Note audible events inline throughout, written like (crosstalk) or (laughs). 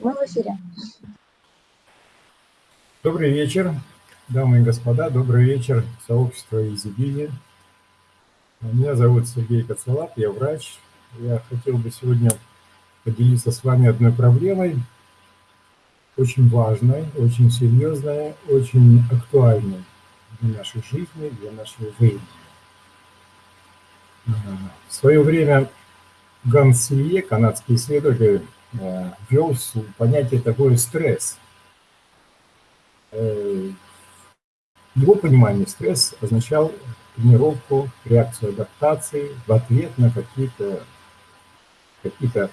Мы в эфире. Добрый вечер, дамы и господа. Добрый вечер, сообщество Изибини. Меня зовут Сергей Коцелап, я врач. Я хотел бы сегодня поделиться с вами одной проблемой, очень важной, очень серьезной, очень актуальной для нашей жизни, для нашего времени. В свое время Ганс Силье, канадский исследователь, ввел понятие такое стресс. Э, его понимании стресс означал тренировку, реакцию адаптации в ответ на какие-то какие, -то,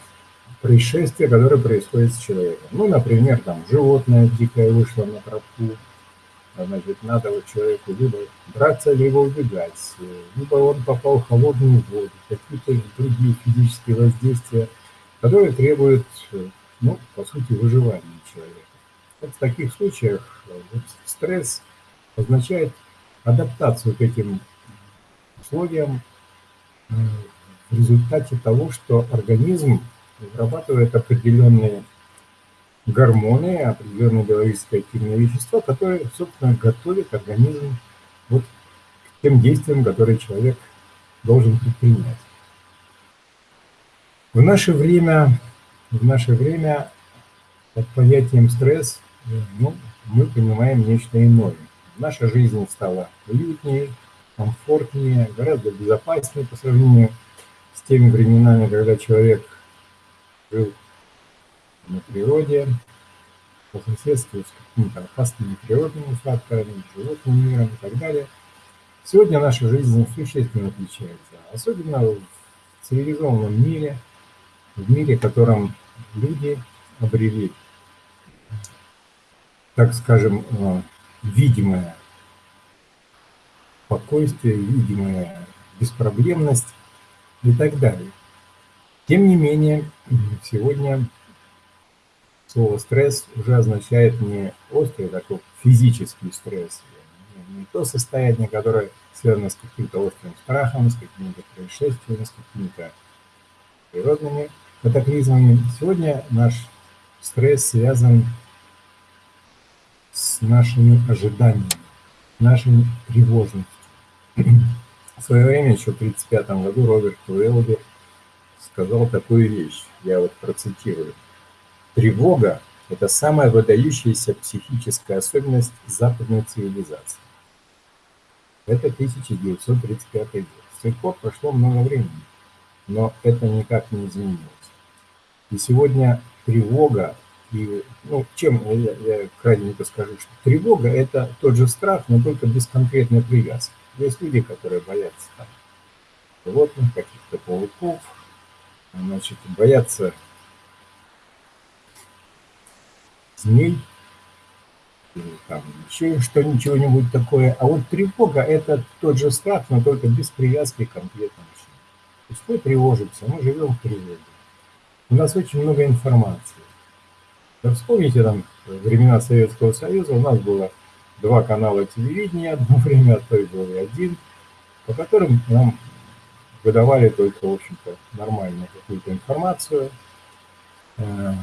происшествия, которые происходят с человеком. Ну, например, там животное дикое вышло на тропу, значит, надо вот человеку либо драться, либо убегать, либо он попал в холодную воду, какие-то другие физические воздействия, которые требуют, ну, по сути, выживания человека. Вот в таких случаях вот, стресс означает адаптацию к этим условиям э, в результате того, что организм вырабатывает определенные гормоны, определенные биологические активные вещества, которые, собственно, готовят организм вот к тем действиям, которые человек должен предпринять. В наше время, в наше время под понятием стресс ну, мы понимаем нечто иное. Наша жизнь стала уютнее, комфортнее, гораздо безопаснее по сравнению с теми временами, когда человек жил на природе, по соседству с какими-то опасными природными факторами, животным миром и так далее. Сегодня наша жизнь существенно отличается, особенно в цивилизованном мире, в мире, в котором люди обрели, так скажем, э, видимое спокойствие, видимая беспроблемность и так далее. Тем не менее, сегодня слово «стресс» уже означает не острый такой физический стресс, не то состояние, которое связано с каким-то острым страхом, с какими-то происшествиями, с какими-то природными катаклизмами. Сегодня наш стресс связан с нашими ожиданиями, нашими тревожностью. В свое время, еще в 1935 году, Роберт Уэлби сказал такую вещь, я вот процитирую. Тревога – это самая выдающаяся психическая особенность западной цивилизации. Это 1935 год. С тех пор прошло много времени, но это никак не изменилось. И сегодня тревога, и, ну, чем я, я кратенько скажу, что тревога – это тот же страх, но только без конкретной привязки. Есть люди, которые боятся там, животных, каких-то пауков, значит, боятся змей, или там еще что нибудь такое. А вот тревога – это тот же страх, но только без привязки к конкретному чему. То есть мы тревожимся, мы живем в тревоге. У нас очень много информации. Вспомните там времена Советского Союза, у нас было два канала телевидения одно (laughs) время, а то и был и один, по которым нам выдавали только, в общем-то, нормальную какую-то информацию, э,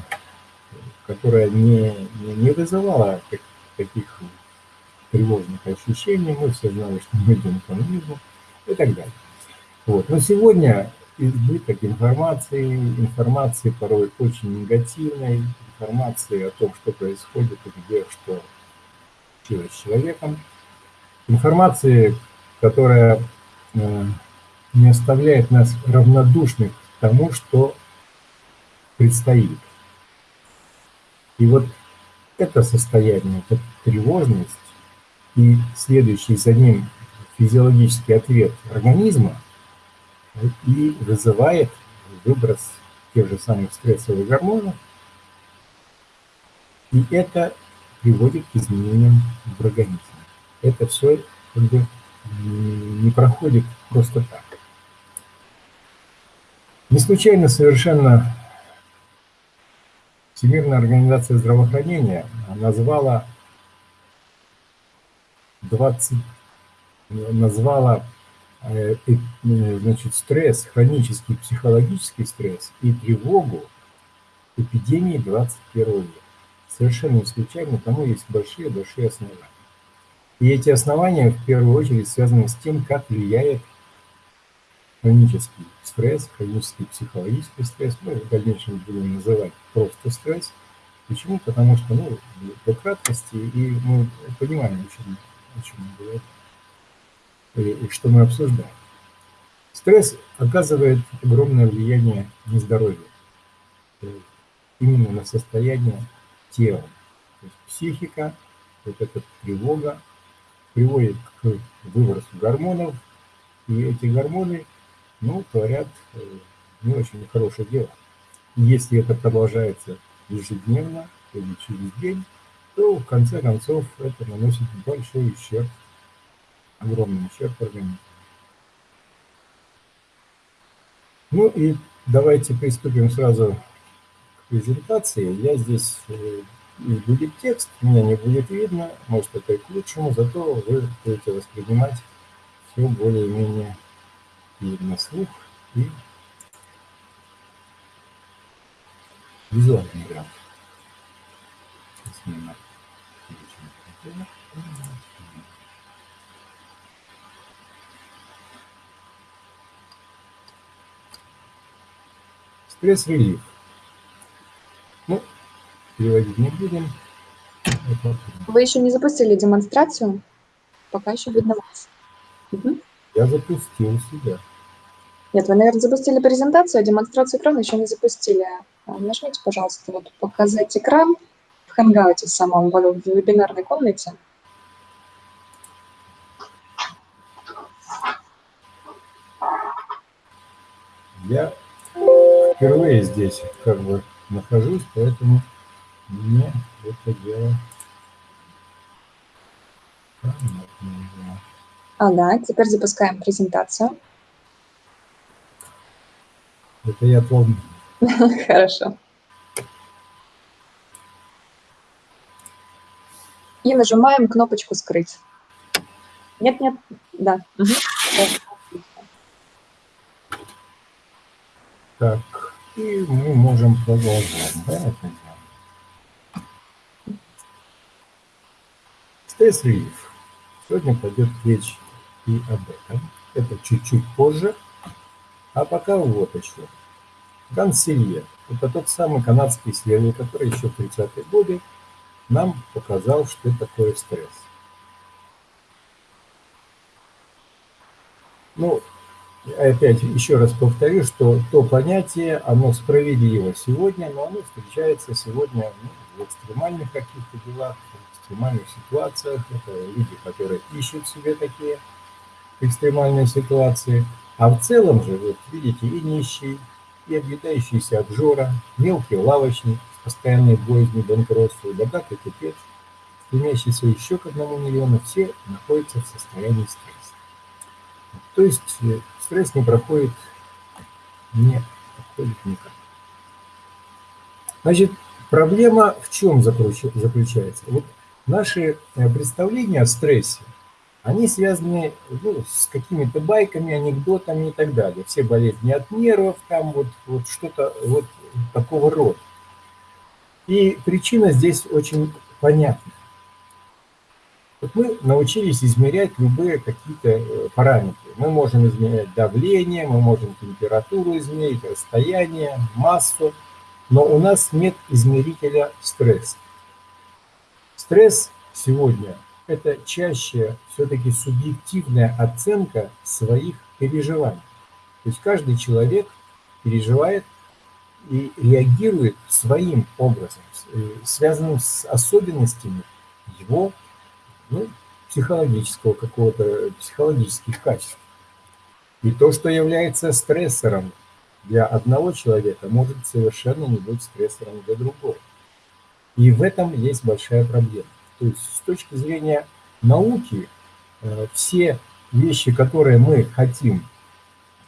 которая не, не вызывала таких тревожных ощущений. Мы все знали, что мы идем к коммунизму и так далее. Вот. Но сегодня избыток информации, информации порой очень негативной, информации о том, что происходит и где что случилось с человеком, информации, которая э, не оставляет нас равнодушных к тому, что предстоит. И вот это состояние, эта тревожность и следующий за ним физиологический ответ организма и вызывает выброс тех же самых стрессовых гормонов. И это приводит к изменениям в организме. Это все как бы не проходит просто так. Не случайно совершенно Всемирная организация здравоохранения назвала 20, назвала значит, стресс, хронический психологический стресс и тревогу эпидемии 21 века. Совершенно не случайно, тому есть большие-большие основания. И эти основания в первую очередь связаны с тем, как влияет хронический стресс, хронический психологический стресс, мы в дальнейшем будем называть просто стресс. Почему? Потому что, ну, для краткости, и мы понимаем, о чем, о чем мы говорим, и, и что мы обсуждаем. Стресс оказывает огромное влияние на здоровье, именно на состояние тела. То есть психика, вот эта тревога приводит к выбросу гормонов, и эти гормоны ну, творят э, не очень хорошее дело. Если это продолжается ежедневно или через день, то в конце концов это наносит большой ущерб, огромный ущерб организму. Ну и давайте приступим сразу к презентации. Я здесь э, и будет текст, меня не будет видно, может это и к лучшему, зато вы будете воспринимать все более-менее и на слух, и визуальный граф. Стресс-релив. Ну, переводить не будем. Вы еще не запустили демонстрацию? Пока еще видно вас. Угу. Я запустил себя. Нет, вы, наверное, запустили презентацию, а демонстрацию экрана еще не запустили. А, нажмите, пожалуйста, вот «Показать экран» в Hangouts самом в вебинарной комнате. Я впервые здесь как бы нахожусь, поэтому мне это дело Ага, теперь запускаем презентацию. Это я помню. (laughs) Хорошо. И нажимаем кнопочку «Скрыть». Нет, нет, да. Так, и мы можем продолжать, да, это Стресс-релиф. Сегодня пойдет речь и об этом. Это чуть-чуть позже. А пока вот еще. Ганселье. Это тот самый канадский исследователь, который еще в 30-е годы нам показал, что такое стресс. Ну, опять еще раз повторю, что то понятие, оно справедливо сегодня, но оно встречается сегодня ну, в экстремальных каких-то делах, в экстремальных ситуациях. Это люди, которые ищут себе такие экстремальные ситуации – а в целом же, вот видите, и нищий, и объедающийся обжора, мелкий лавочник с постоянной боязнью банкротства, богатый купец, стремящийся еще к одному миллиону, все находятся в состоянии стресса. То есть э, стресс не проходит, не проходит никак. Значит, проблема в чем заключается? Вот наши э, представления о стрессе они связаны ну, с какими-то байками, анекдотами и так далее. Все болезни от нервов, там вот, вот что-то вот такого рода. И причина здесь очень понятна. Мы научились измерять любые какие-то э, параметры. Мы можем измерять давление, мы можем температуру измерить, расстояние, массу, но у нас нет измерителя стресса. Стресс сегодня это чаще все-таки субъективная оценка своих переживаний. То есть каждый человек переживает и реагирует своим образом, э, связанным с особенностями его ну, психологического какого-то, психологических качеств. И то, что является стрессором для одного человека, может совершенно не быть стрессором для другого. И в этом есть большая проблема. То есть с точки зрения науки э, все вещи, которые мы хотим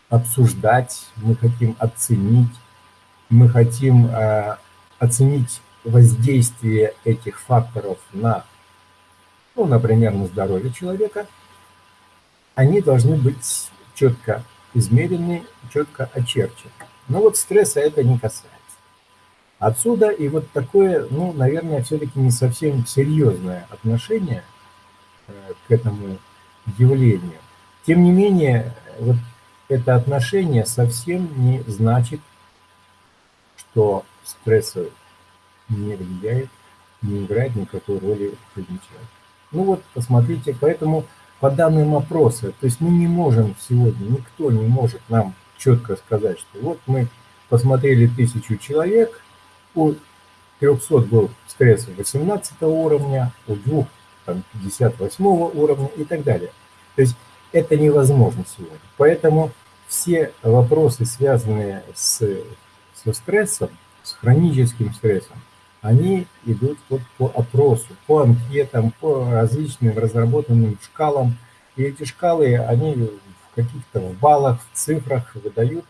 обсуждать, мы хотим оценить, мы хотим э, оценить воздействие этих факторов на, ну, например, на здоровье человека, они должны быть четко измерены, четко очерчены. Но вот стресса это не касается. Отсюда и вот такое, ну, наверное, все-таки не совсем серьезное отношение э, к этому явлению. Тем не менее, вот это отношение совсем не значит, что стресс не влияет, не играет никакой роли в. Ну вот, посмотрите, поэтому по данным опроса, то есть мы не можем сегодня, никто не может нам четко сказать, что вот мы посмотрели тысячу человек, у 300 был стресс 18 уровня, у двух там, 58 уровня и так далее. То есть это невозможно сегодня. Поэтому все вопросы, связанные с, со стрессом, с хроническим стрессом, они идут вот по опросу, по анкетам, по различным разработанным шкалам. И эти шкалы, они в каких-то баллах, в цифрах выдают,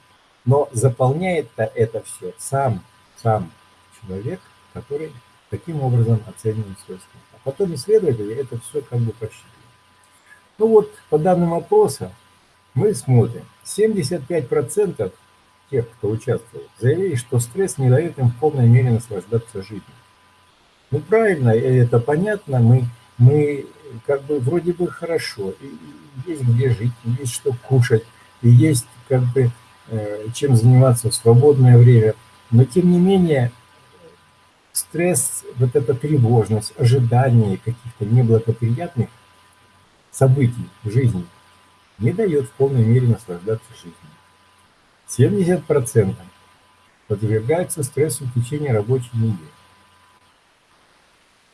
но заполняет-то это все сам, сам человек, который таким образом оценивает свой стресс. А потом исследователи это все как бы посчитывают. Ну вот, по данным опроса, мы смотрим, 75% тех, кто участвовал, заявили, что стресс не дает им в полной мере наслаждаться жизнью. Ну, правильно, это понятно, мы, мы как бы вроде бы хорошо, и есть где жить, есть что кушать, и есть как бы э, чем заниматься в свободное время, но тем не менее стресс, вот эта тревожность, ожидание каких-то неблагоприятных событий в жизни не дает в полной мере наслаждаться жизнью. 70% подвергаются стрессу в течение рабочей недели.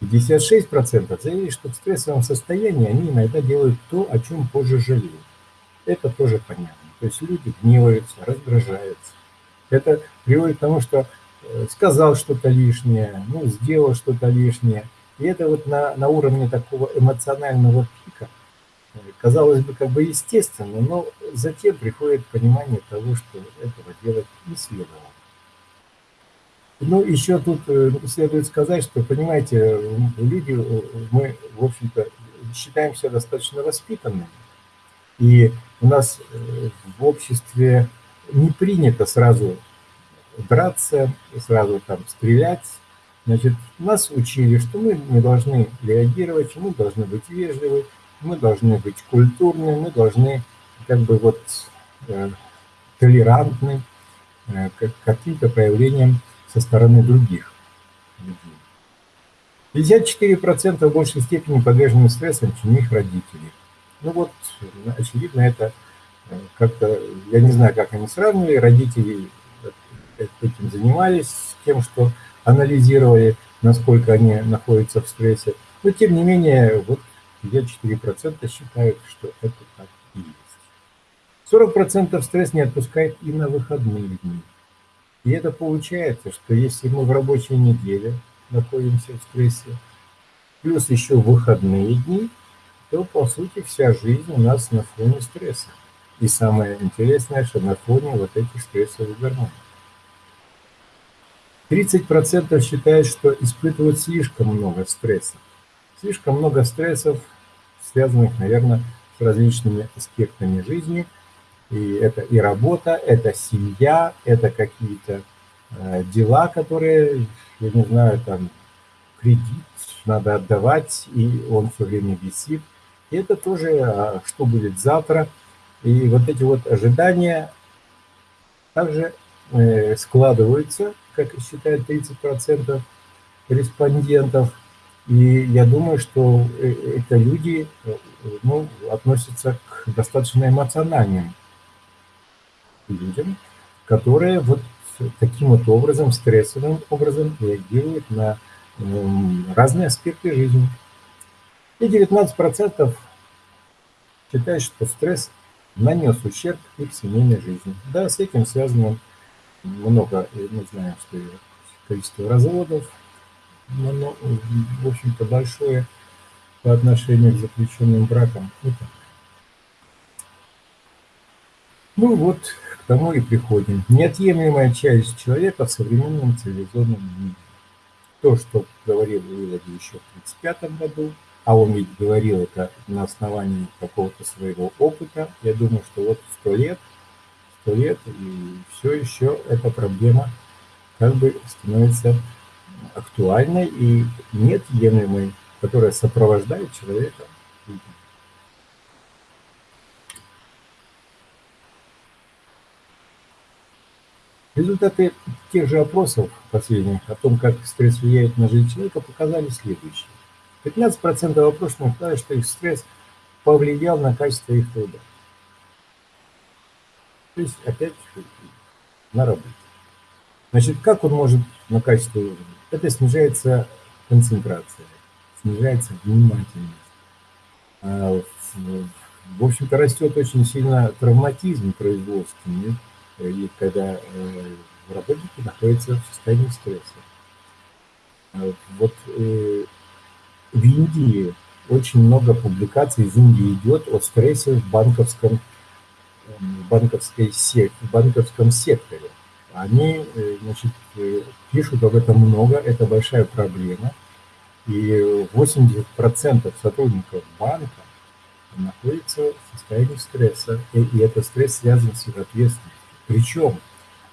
56% заявили, что в стрессовом состоянии они иногда делают то, о чем позже жалеют. Это тоже понятно. То есть люди гневаются, раздражаются. Это приводит к тому, что э, сказал что-то лишнее, ну, сделал что-то лишнее. И это вот на, на уровне такого эмоционального пика – казалось бы, как бы естественно, но затем приходит понимание того, что этого делать не следовало. Ну, еще тут э, следует сказать, что, понимаете, люди, э, мы, в общем-то, считаемся достаточно воспитанными, и у нас э, в обществе не принято сразу драться, сразу там стрелять. Значит, нас учили, что мы не должны реагировать, мы должны быть вежливы, мы должны быть культурны, мы должны как бы вот э, толерантны э, к каким-то проявлениям со стороны других людей. 54% в большей степени подвержены стрессам, чем их родители. Ну вот, очевидно, это э, как-то, я не знаю, как они сравнивали, родители этим занимались, тем, что анализировали, насколько они находятся в стрессе. Но, тем не менее, вот 54% считают, что это так и есть. 40% стресс не отпускает и на выходные дни. И это получается, что если мы в рабочей неделе находимся в стрессе, плюс еще выходные дни, то, по сути, вся жизнь у нас на фоне стресса. И самое интересное, что на фоне вот этих стрессовых гормонов. 30% считают, что испытывают слишком много стресса слишком много стрессов, связанных, наверное, с различными аспектами жизни. И это и работа, это семья, это какие-то э, дела, которые, я не знаю, там кредит надо отдавать, и он все время висит. И это тоже, а что будет завтра. И вот эти вот ожидания также э, складываются, как считают 30% респондентов, и я думаю, что э, это люди э, ну, относятся к достаточно эмоциональным людям, которые вот таким вот образом, стрессовым образом реагируют на разные аспекты жизни. И 19% считают, что стресс нанес ущерб их семейной жизни. Да, с этим связано много, мы знаем, что количество разводов, в общем-то, большое по отношению к заключенным бракам. Это. Ну вот, к тому и приходим. Неотъемлемая часть человека в современном цивилизованном мире. То, что говорил Вилади еще в 1935 году, а он ведь говорил это на основании какого-то своего опыта, я думаю, что вот сто лет, сто лет, и все еще эта проблема как бы становится актуальной и неотъемлемой, которая сопровождает человека. Результаты тех же опросов последних о том, как стресс влияет на жизнь человека, показали следующее. 15% опрошенных сказали, что их стресс повлиял на качество их труда. То есть, опять, на работе. Значит, как он может на качество Это снижается концентрация, снижается внимательность. А, в общем-то, растет очень сильно травматизм производственный, и когда э, работники находятся в состоянии стресса. А, вот э, в Индии очень много публикаций из Индии идет о стрессе в банковском, банковской сек, в банковском секторе. Они э, значит, э, пишут об этом много, это большая проблема. И 80% сотрудников банка находятся в состоянии стресса, и, и этот стресс связан с их ответственностью. Причем,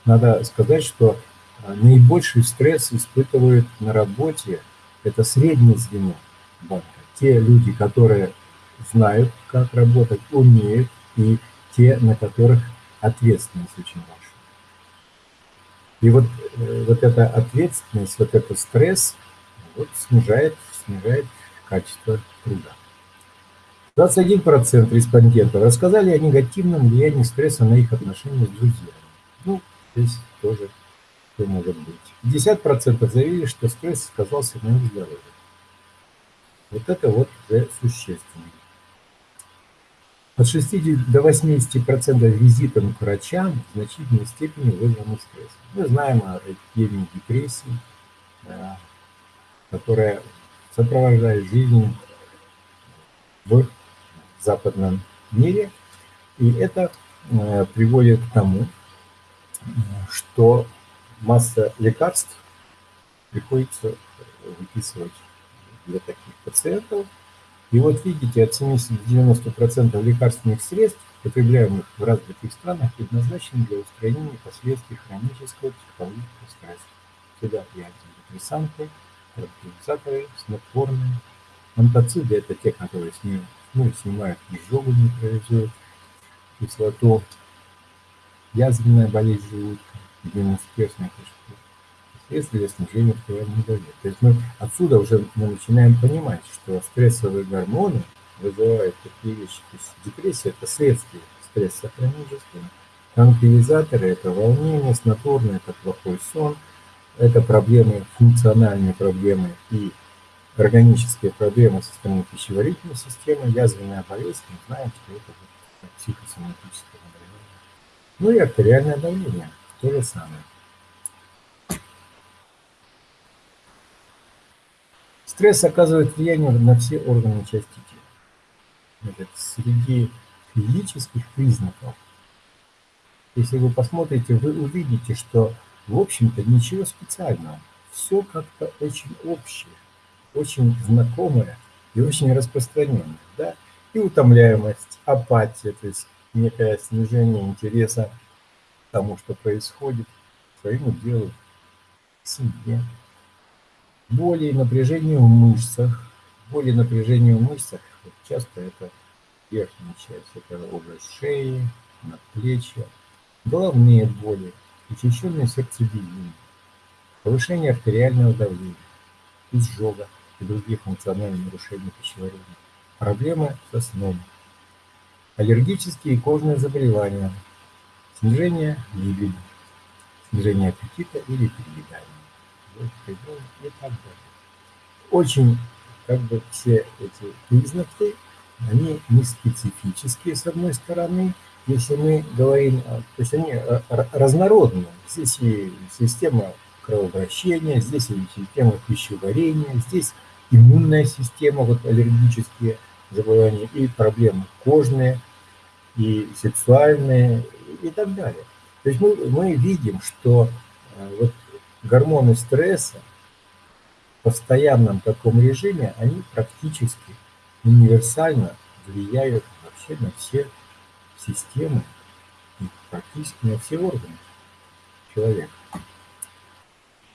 надо сказать, что э, наибольший стресс испытывают на работе, это среднее звено банка. Те люди, которые знают, как работать, умеют, и те, на которых ответственность очень важна. И вот, э, вот эта ответственность, вот этот стресс вот, снижает, снижает качество труда. 21% респондентов рассказали о негативном влиянии стресса на их отношения с друзьями. Ну, здесь тоже все может быть. 50% заявили, что стресс сказался на их здоровье. Вот это вот уже существенно. От 60 до 80% визитов к врачам в значительной степени вызваны стрессом. Мы знаем о эпидемии депрессии, да, которая сопровождает жизнь в западном мире. И это э, приводит к тому, что масса лекарств приходится выписывать для таких пациентов, и вот видите, от 70 до 90% лекарственных средств, потребляемых в развитых странах, предназначены для устранения последствий хронического психологического стресса. Сюда и антидепрессанты, транквилизаторы, снотворные. Антоциды – это те, которые снимают, ну, снимают изжогу, нейтрализуют кислоту, язвенная болезнь желудка, гемосперсная кишка средства для снижения артериального давления. То есть мы отсюда уже мы начинаем понимать, что стрессовые гормоны вызывают такие вещи. То есть депрессия – это следствие стресса хронического. Транквилизаторы – это волнение, снотворное – это плохой сон, это проблемы, функциональные проблемы и органические проблемы со стороны пищеварительной системы, язвенная болезнь, мы знаем, что это психосоматическое заболевание. Ну и артериальное давление – то же самое. Стресс оказывает влияние на все органы части тела. Значит, среди физических признаков, если вы посмотрите, вы увидите, что, в общем-то, ничего специального. Все как-то очень общее, очень знакомое и очень распространенное. Да? И утомляемость, апатия, то есть некое снижение интереса к тому, что происходит, своему делу, семье боли и напряжение в мышцах. Боли и напряжение в мышцах, вот часто это верхняя часть, это область шеи, надплечья, головные боли, учащенное сердцебиение, повышение артериального давления, изжога и других функциональных нарушений пищеварения, проблемы со сном, аллергические и кожные заболевания, снижение либидо, снижение аппетита или переедания и так далее. Очень как бы все эти признаки, они не специфические с одной стороны, если мы говорим, то есть они разнородные. Здесь и система кровообращения, здесь и система пищеварения, здесь иммунная система, вот аллергические заболевания, и проблемы кожные, и сексуальные, и так далее. То есть мы, мы видим, что э, вот гормоны стресса в постоянном таком режиме, они практически универсально влияют вообще на все системы и практически на все органы человека.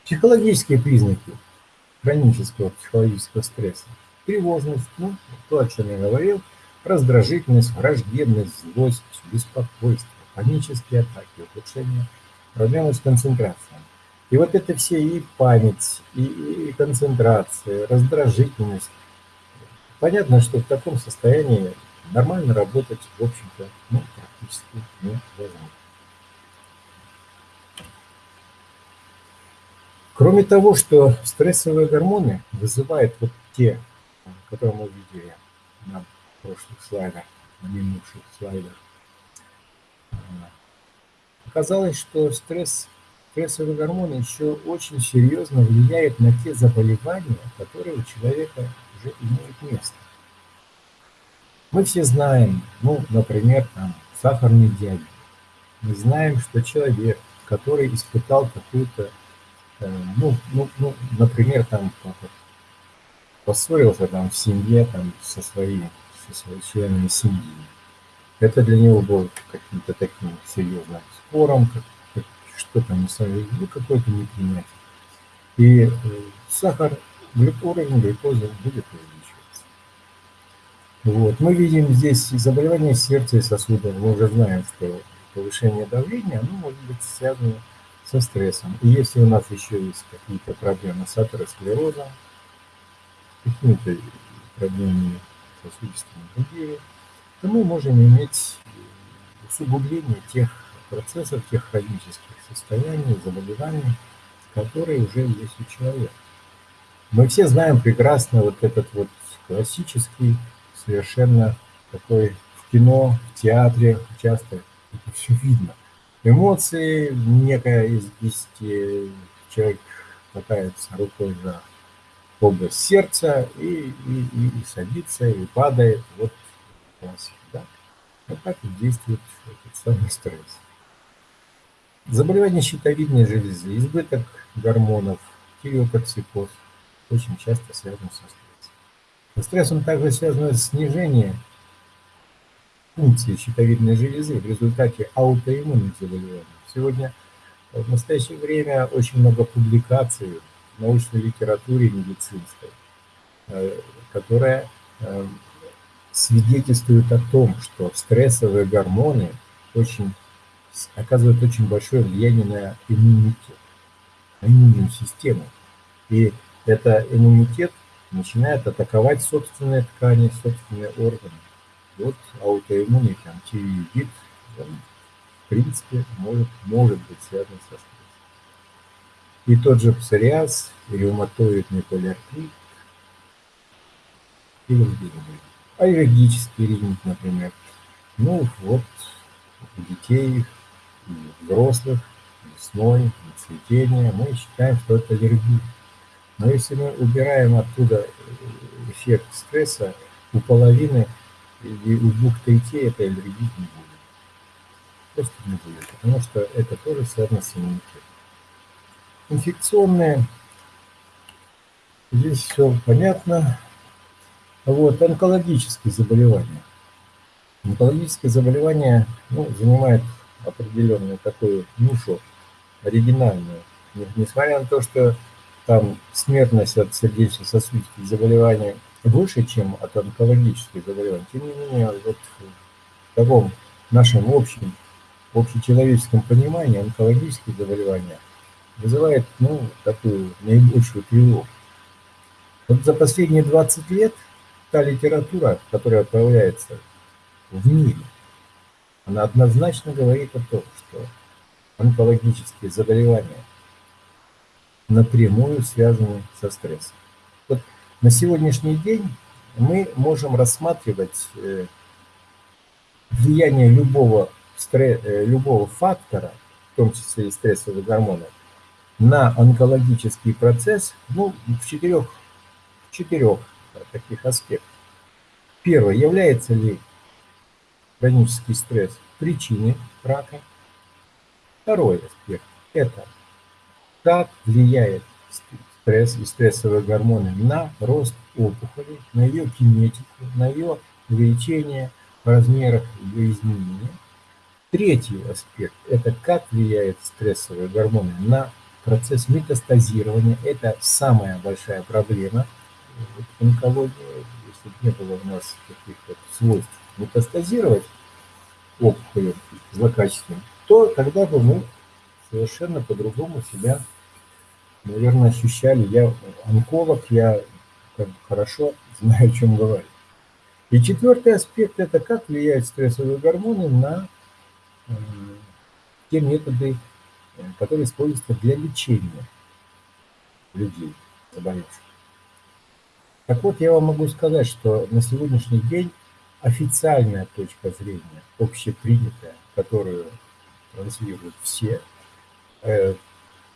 Психологические признаки хронического психологического стресса. Тревожность, ну, то, о чем я говорил, раздражительность, враждебность, злость, беспокойство, панические атаки, ухудшение проблемы с концентрацией. И вот это все и память, и, и концентрация, раздражительность. Понятно, что в таком состоянии нормально работать, в общем-то, ну, практически невозможно. Кроме того, что стрессовые гормоны вызывают вот те, которые мы видели на прошлых слайдах, на минувших слайдах, оказалось, что стресс, стрессовые гормоны еще очень серьезно влияют на те заболевания, которые у человека уже имеют место. Мы все знаем, ну, например, там, сахарный диабет. Мы знаем, что человек, который испытал какую-то Э, ну, ну, ну, например, там поссорился там в семье там со своими, со своими членами семьи. Это для него было каким-то таким серьезным спором, как, что-то не ну, какой-то непринятие. И э, сахар, уровень глюкозы будет увеличиваться. Вот. Мы видим здесь заболевание сердца и сосудов. Мы уже знаем, что повышение давления, оно может быть связано со стрессом. И если у нас еще есть какие-то проблемы с атеросклерозом, какими-то проблемами сосудистыми другими, то мы можем иметь усугубление тех процессов, тех хронических состояний, заболеваний, которые уже есть у человека. Мы все знаем прекрасно вот этот вот классический, совершенно такой в кино, в театре часто это все видно эмоции, некая из человек хватается рукой за область сердца и, и, и, и садится, и падает. Вот классика, да? Вот так и действует этот самый стресс. Заболевание щитовидной железы, избыток гормонов, тиреотоксикоз очень часто связан со стрессом. Со стрессом также связано снижение функции щитовидной железы в результате аутоиммунных заболеваний. Сегодня в настоящее время очень много публикаций в научной литературе медицинской, э, которая э, свидетельствует о том, что стрессовые гормоны очень, оказывают очень большое влияние на иммунитет, на иммунную систему. И это иммунитет начинает атаковать собственные ткани, собственные органы вот аутоиммунный он, в принципе, может, может быть связан со стрессом. И тот же псориаз, ревматоидный полиартрит и другие. Аллергический ринит, например. Ну вот, у детей, у взрослых, весной, цветение, мы считаем, что это аллергия. Но если мы убираем оттуда эффект стресса, у половины и у двух третей это аллергии не будет. Просто не будет, потому что это тоже связано с иммунитетом. Инфекционные, здесь все понятно. Вот, онкологические заболевания. Онкологические заболевания ну, занимают определенную такую нишу, оригинальную. Несмотря на то, что там смертность от сердечно-сосудистых заболеваний выше, чем от онкологических заболеваний. Тем не менее, вот в таком нашем общем, общечеловеческом понимании онкологические заболевания вызывают ну, такую наибольшую тревогу. Вот за последние 20 лет та литература, которая появляется в мире, она однозначно говорит о том, что онкологические заболевания напрямую связаны со стрессом. Вот на сегодняшний день мы можем рассматривать э, влияние любого, э, любого фактора, в том числе и стрессовых гормонов, на онкологический процесс ну, в четырех, четырех таких аспектах. Первое, является ли хронический стресс причиной рака? Второй аспект – это как влияет стресс и стрессовые гормоны на рост опухоли, на ее кинетику, на ее увеличение в размерах ее изменения. Третий аспект – это как влияют стрессовые гормоны на процесс метастазирования. Это самая большая проблема онкологии. Если бы не было у нас каких-то свойств метастазировать опухоли злокачественные, то тогда бы мы совершенно по-другому себя, наверное, ощущали. Я онколог, я как бы хорошо (laughs) знаю, о чем говорю. И четвертый аспект – это как влияют стрессовые гормоны на э, те методы, э, которые используются для лечения людей, заболевших. Так вот, я вам могу сказать, что на сегодняшний день официальная точка зрения, общепринятая, которую транслируют все, э,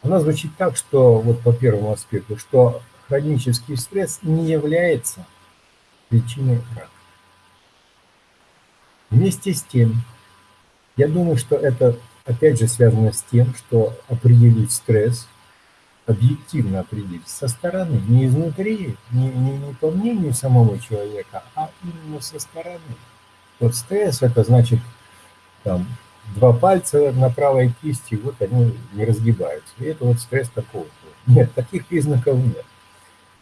она звучит так, что вот по первому аспекту, что хронический стресс не является причиной рака. Вместе с тем, я думаю, что это опять же связано с тем, что определить стресс, объективно определить со стороны, не изнутри, не, не, не по мнению самого человека, а именно со стороны. Вот стресс это значит там два пальца на правой кисти, вот они не разгибаются. И это вот стресс такого. Нет, таких признаков нет.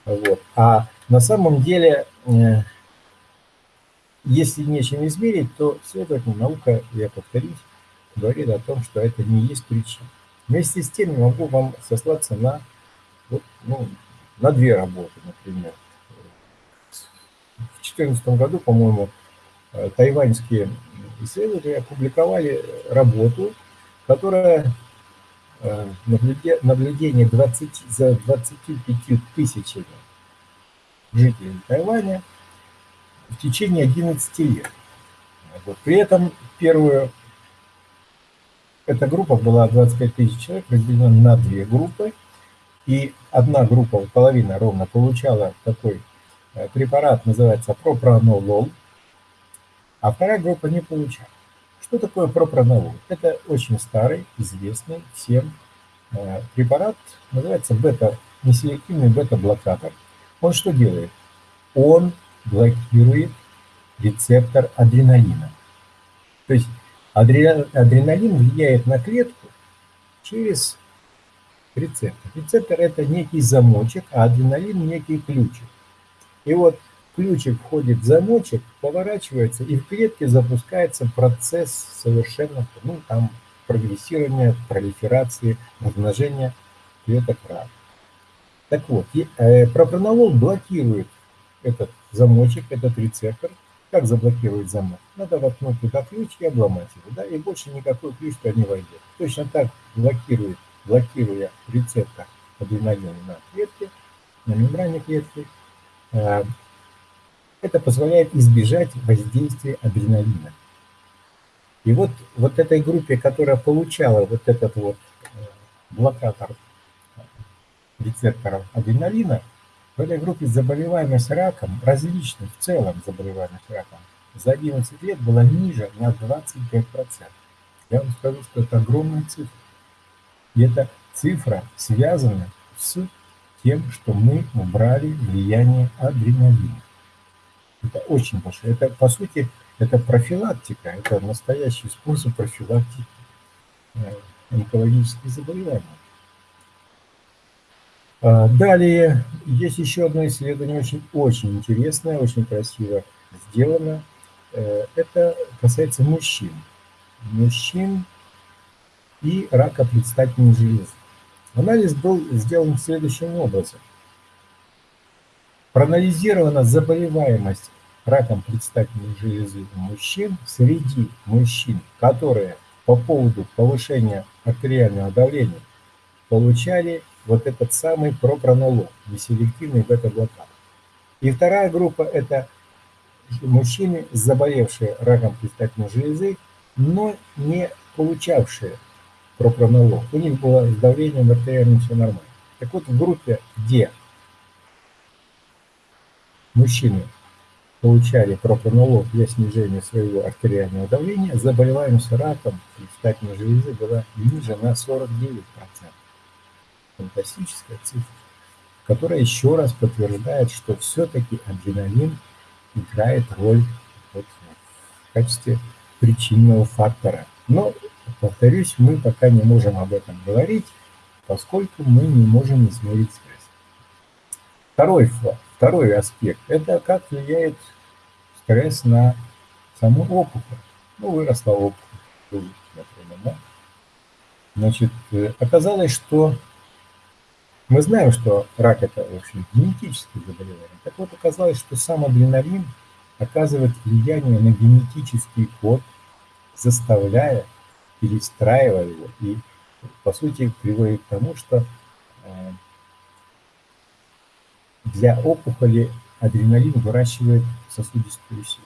Вот. А на самом деле, э, если нечем измерить, то, следовательно, наука, я повторюсь, говорит о том, что это не есть причина. Вместе с тем я могу вам сослаться на, вот, ну, на две работы, например. В 2014 году, по-моему, э, тайваньские исследователи опубликовали работу, которая э, наблюдение 20, за 25 тысячами жителей Тайваня в течение 11 лет. Вот. При этом первую эта группа была 25 тысяч человек, разделена на две группы. И одна группа, половина ровно, получала такой э, препарат, называется пропранолол, а вторая группа не получала. Что такое пропранолол? Это очень старый, известный всем э, препарат, называется бета, неселективный бета-блокатор. Он что делает? Он блокирует рецептор адреналина. То есть Адреналин влияет на клетку через рецептор. Рецептор – это некий замочек, а адреналин – некий ключик. И вот ключик входит в замочек, поворачивается, и в клетке запускается процесс совершенно, ну, там, прогрессирования, пролиферации, размножения клеток рака. Так вот, э, пропронолол блокирует этот замочек, этот рецептор – как заблокировать замок? Надо воткнуть туда ключ и обломать его, да, и больше никакой ключ туда не войдет. Точно так блокирует, блокируя рецептор адреналина на клетке, на мембране клетки, э, это позволяет избежать воздействия адреналина. И вот, вот этой группе, которая получала вот этот вот э, блокатор рецепторов адреналина, в этой группе заболеваемость раком, различных в целом заболеваемость раком, за 11 лет была ниже на 25%. Я вам скажу, что это огромная цифра. И эта цифра связана с тем, что мы убрали влияние адреналина. Это очень большое. Это, по сути, это профилактика, это настоящий способ профилактики э, онкологических заболеваний. А, далее, есть еще одно исследование, очень, очень интересное, очень красиво сделано. Э, это касается мужчин. Мужчин и рака предстательной железы. Анализ был сделан следующим образом. Проанализирована заболеваемость раком предстательной железы у мужчин среди мужчин, которые по поводу повышения артериального давления получали вот этот самый пропронолол, неселективный бета-блокад. И вторая группа – это мужчины, заболевшие раком предстательной железы, но не получавшие пропронолол. У них было с давлением артериальным все нормально. Так вот, в группе, где мужчины получали пропронолол для снижения своего артериального давления, заболеваемость раком предстательной железы была ниже на 49% фантастическая цифра, которая еще раз подтверждает, что все-таки адреналин играет роль вот в качестве причинного фактора. Но, повторюсь, мы пока не можем об этом говорить. поскольку мы не можем измерить стресс. Второй, второй аспект – это как влияет стресс на саму опухоль. Ну, выросла опухоль, например, да? Значит, э, оказалось, что мы знаем, что рак – это, в общем, генетическое заболевание. Так вот, оказалось, что сам адреналин оказывает влияние на генетический код, заставляя, перестраивая его и, по сути, приводит к тому, что э, для опухоли адреналин выращивает сосудистую сеть.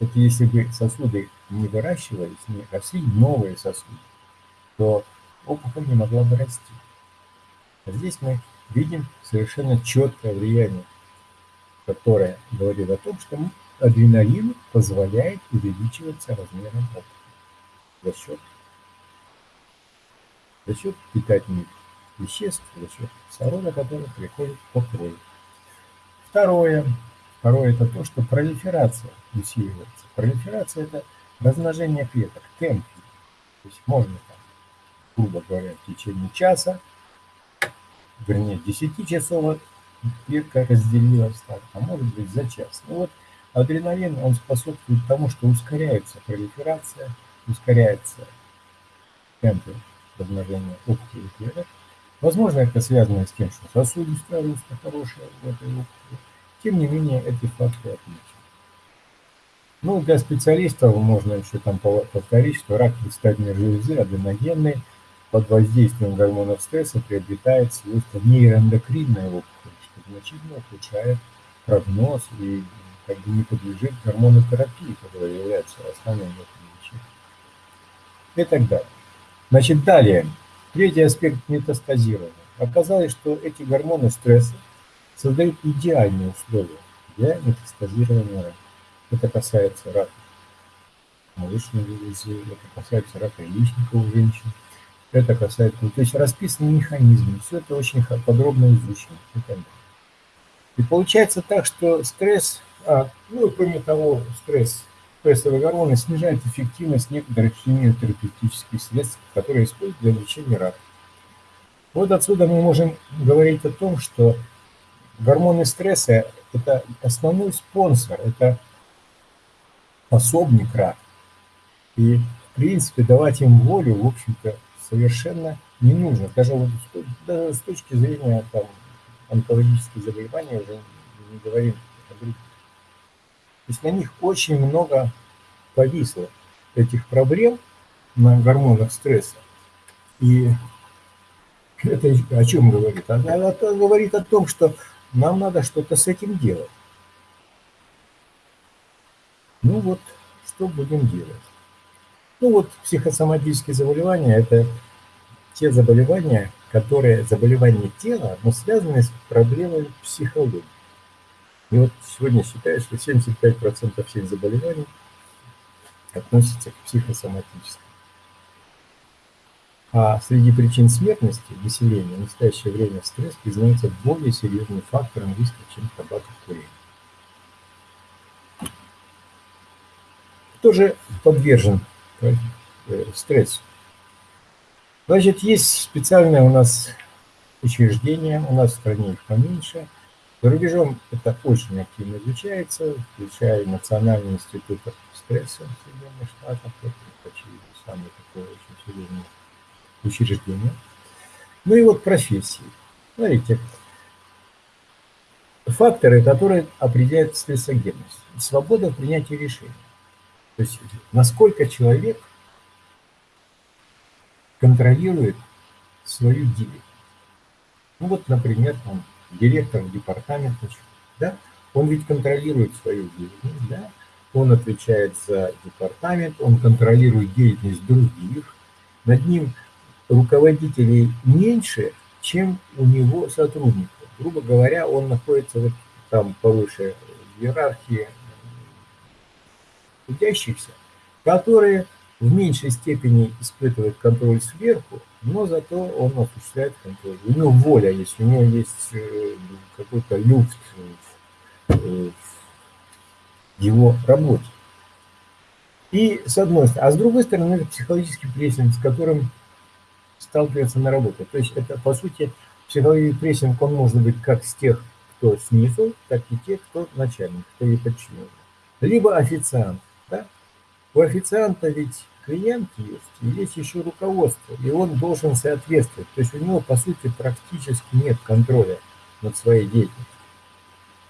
Это если бы сосуды не выращивались, не росли новые сосуды, то опухоль не могла бы расти. А здесь мы видим совершенно четкое влияние, которое говорит о том, что адреналин позволяет увеличиваться размером опухоли за счет, за счет питательных веществ, за счет кислорода, который приходит по крови. Второе. Второе – это то, что пролиферация усиливается. Пролиферация – это размножение клеток, темп. То есть можно, там, грубо говоря, в течение часа, вернее, 10 часов клетка разделилась, так, а может быть за час. Ну вот адреналин, он способствует тому, что ускоряется пролиферация, ускоряется темпы размножения опухолевых клеток, Возможно, это связано с тем, что сосудистая русло хорошая в этой опухоли. Тем не менее, эти факты отмечены. Ну, для специалистов можно еще там повторить, что рак предстательной железы аденогенный под воздействием гормонов стресса приобретает свойства нейроэндокринной опухоли, что значительно ухудшает прогноз и как бы не подлежит гормонотерапии, которая является основным лечения. И так далее. Значит, далее. Третий аспект метастазирования. Оказалось, что эти гормоны стресса создают идеальные условия для метастазирования рака. Это касается рака молочной железы, это касается рака яичника у женщин, это касается, то есть расписаны механизмы, все это очень подробно изучено и получается так, что стресс, а, ну и кроме того, стресс стрессовые гормоны снижают эффективность некоторых химиотерапевтических средств, которые используют для лечения рака. Вот отсюда мы можем говорить о том, что гормоны стресса – это основной спонсор, это пособник рака. И, в принципе, давать им волю, в общем-то, совершенно не нужно. Даже, вот, даже с точки зрения там, онкологических заболеваний уже не говорим. То есть на них очень много повисло этих проблем на гормонах стресса. И это о чем говорит? Это говорит о том, что нам надо что-то с этим делать. Ну вот, что будем делать? Ну вот, психосоматические заболевания – это те заболевания, которые, заболевания тела, но связаны с проблемой психологии. И вот сегодня считаю, что 75% всех заболеваний относятся к психосоматическим. А среди причин смертности населения в настоящее время стресс признается более серьезным фактором риска, чем табакокурение. Кто же подвержен э, стрессу? Значит, есть специальное у нас учреждение, у нас в стране их поменьше – за рубежом это очень активно изучается, включая Национальный институт стресса Соединенных Штатах. Это, очевидно, самое такое очень серьезное учреждение. Ну и вот профессии. Смотрите, факторы, которые определяют стрессогенность. Свобода в принятии решений. То есть насколько человек контролирует свою деятельность. Ну вот, например, там, директор департамента, да, он ведь контролирует свою деятельность, да, он отвечает за департамент, он контролирует деятельность других, над ним руководителей меньше, чем у него сотрудников. Грубо говоря, он находится вот там повыше иерархии трудящихся, которые в меньшей степени испытывают контроль сверху, но зато он осуществляет контроль. У него воля есть, у него есть э, какой-то люфт в его работе. И с одной стороны, а с другой стороны, это психологический прессинг, с которым сталкивается на работе. То есть это, по сути, психологический прессинг, он может быть как с тех, кто снизу, так и тех, кто начальник, кто ей подчинен. Либо официант. Да? У официанта ведь клиент есть, и есть еще руководство, и он должен соответствовать. То есть у него, по сути, практически нет контроля над своей деятельностью.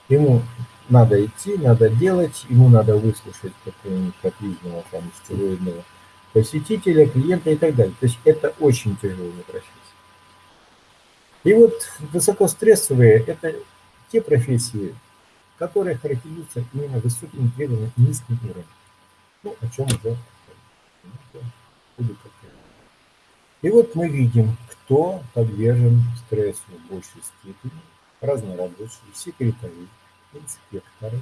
Ему надо идти, надо делать, ему надо выслушать какого-нибудь капризного, там, стероидного посетителя, клиента и так далее. То есть это очень тяжелая профессия. И вот высокострессовые – это те профессии, которые характеризуются именно высоким требованием и низким уровнем. Ну, о чем уже И вот мы видим, кто подвержен стрессу в большей степени. Разнорабочие, секретари, инспекторы,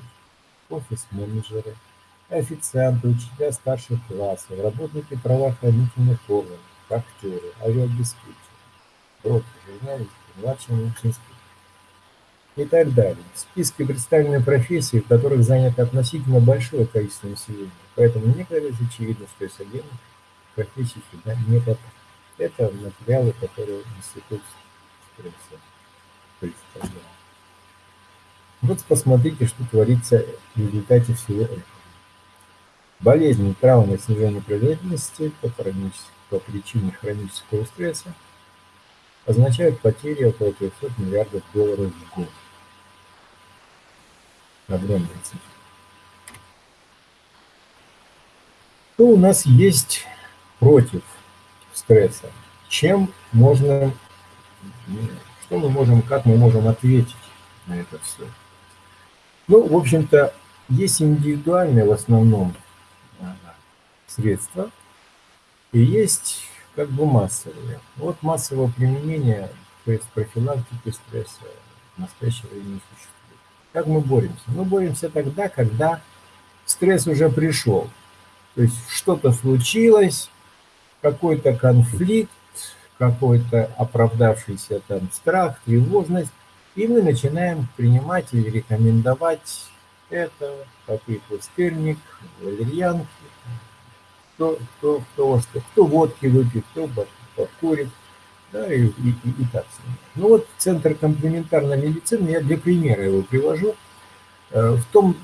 офис-менеджеры, официанты, учителя старших классов, работники правоохранительных органов, актеры, авиадиспетчеры, брокеры, журналисты, младшие медицинские и так далее. В списке представлены профессии, в которых занято относительно большое количество населения. Поэтому мне кажется очевидно, что СГМ профессии сюда не попадает. Это материалы, которые институт стресса представляет. Вот посмотрите, что творится в результате всего этого. Болезни, травмы, снижение производительности по, по причине хронического стресса означают потери около 300 миллиардов долларов в год. Огромная цифра. Что у нас есть против стресса? Чем можно, что мы можем, как мы можем ответить на это все? Ну, в общем-то, есть индивидуальные в основном средства, и есть как бы массовые. Вот массового применения, то есть профилактики стресса в настоящее время не существует. Как мы боремся? Мы боремся тогда, когда стресс уже пришел. То есть что-то случилось, какой-то конфликт, какой-то оправдавшийся там страх, тревожность, и мы начинаем принимать или рекомендовать это, какой пустырник, валерьянки, кто, кто, кто, что, кто водки выпьет, кто подкурит, да, и, и, и, и так. Ну вот Центр комплементарной медицины, я для примера его привожу, э, в том,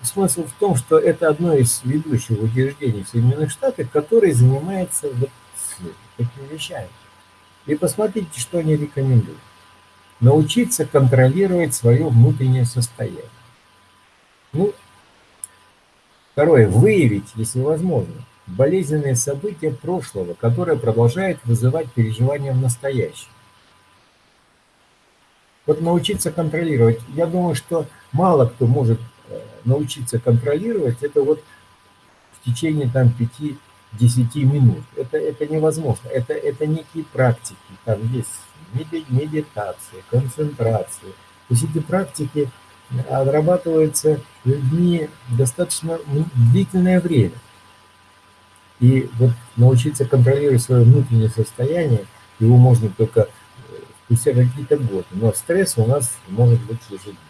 смысл в том, что это одно из ведущих учреждений в Соединенных Штатах, которое занимается вот такими вещами. И посмотрите, что они рекомендуют научиться контролировать свое внутреннее состояние. Ну, второе, выявить, если возможно, болезненные события прошлого, которые продолжают вызывать переживания в настоящем. Вот научиться контролировать. Я думаю, что мало кто может э, научиться контролировать это вот в течение там 5-10 минут. Это, это невозможно. Это, это некие практики. Там есть медитации, концентрации. То есть эти практики отрабатываются людьми достаточно длительное время. И вот научиться контролировать свое внутреннее состояние, его можно только э, спустя какие-то годы. Но стресс у нас может быть ежедневно.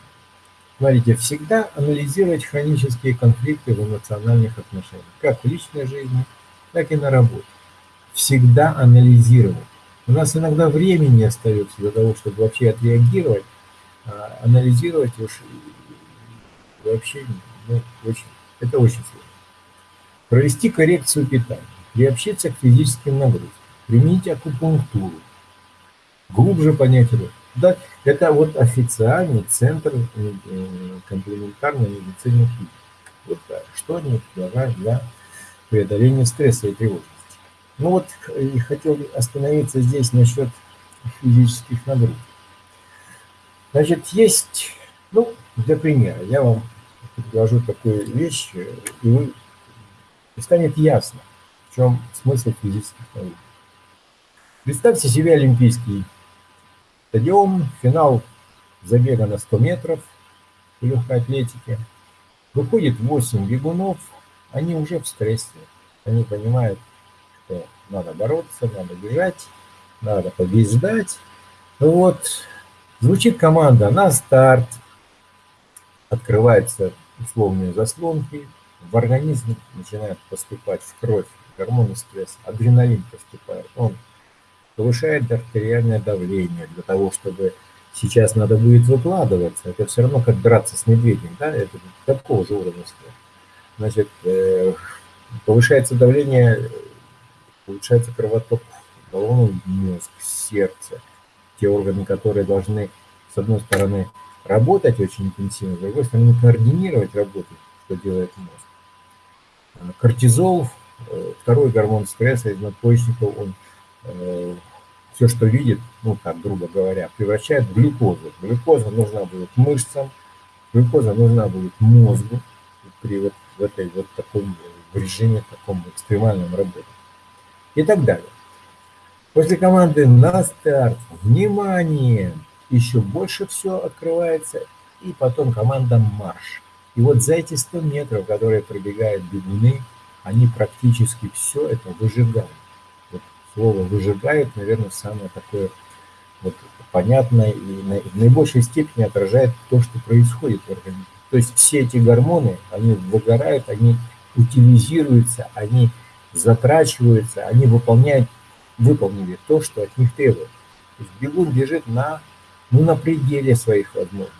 Смотрите, всегда анализировать хронические конфликты в эмоциональных отношениях, как в личной жизни, так и на работе. Всегда анализировать. У нас иногда времени остается для того, чтобы вообще отреагировать, а анализировать уж вообще ну, очень, это очень сложно. Провести коррекцию питания, приобщиться к физическим нагрузкам, применить акупунктуру, глубже понять его. Да, это вот официальный центр э, комплементарной медицины. Вот что они предлагают для преодоления стресса и тревожности. Ну вот, и хотел остановиться здесь насчет физических нагрузок. Значит, есть, ну, для примера, я вам предложу такую вещь, и вы и станет ясно, в чем смысл физических нагрузок. Представьте себе Олимпийский стадион, финал забега на 100 метров в легкой атлетике. Выходит 8 бегунов, они уже в стрессе, они понимают, что надо бороться, надо бежать, надо побеждать. Вот, звучит команда на старт, открываются условные заслонки, в организм начинает поступать в кровь гормоны стресса, адреналин поступает, он повышает артериальное давление для того, чтобы сейчас надо будет выкладываться. Это все равно как драться с медведем, да, это такого же уровня стресса. Значит, э, повышается давление, улучшается кровоток в головной мозг, сердце, те органы, которые должны, с одной стороны, работать очень интенсивно, с другой стороны, координировать работу, что делает мозг. Кортизол, э, второй гормон стресса из надпочечников, он э, все, что видит, ну, так, грубо говоря, превращает в глюкозу. Глюкоза нужна будет мышцам, глюкоза нужна будет мозгу при вот в этой вот таком режиме таком экстремальном работе. И так далее. После команды на старт, внимание, еще больше все открывается, и потом команда марш. И вот за эти 100 метров, которые пробегают бегуны, они практически все это выжигают слово выжигает, наверное, самое такое вот понятное и в наибольшей степени отражает то, что происходит в организме. То есть все эти гормоны, они выгорают, они утилизируются, они затрачиваются, они выполняют, выполнили то, что от них требуют. То есть бегун бежит на, ну, на пределе своих возможностей,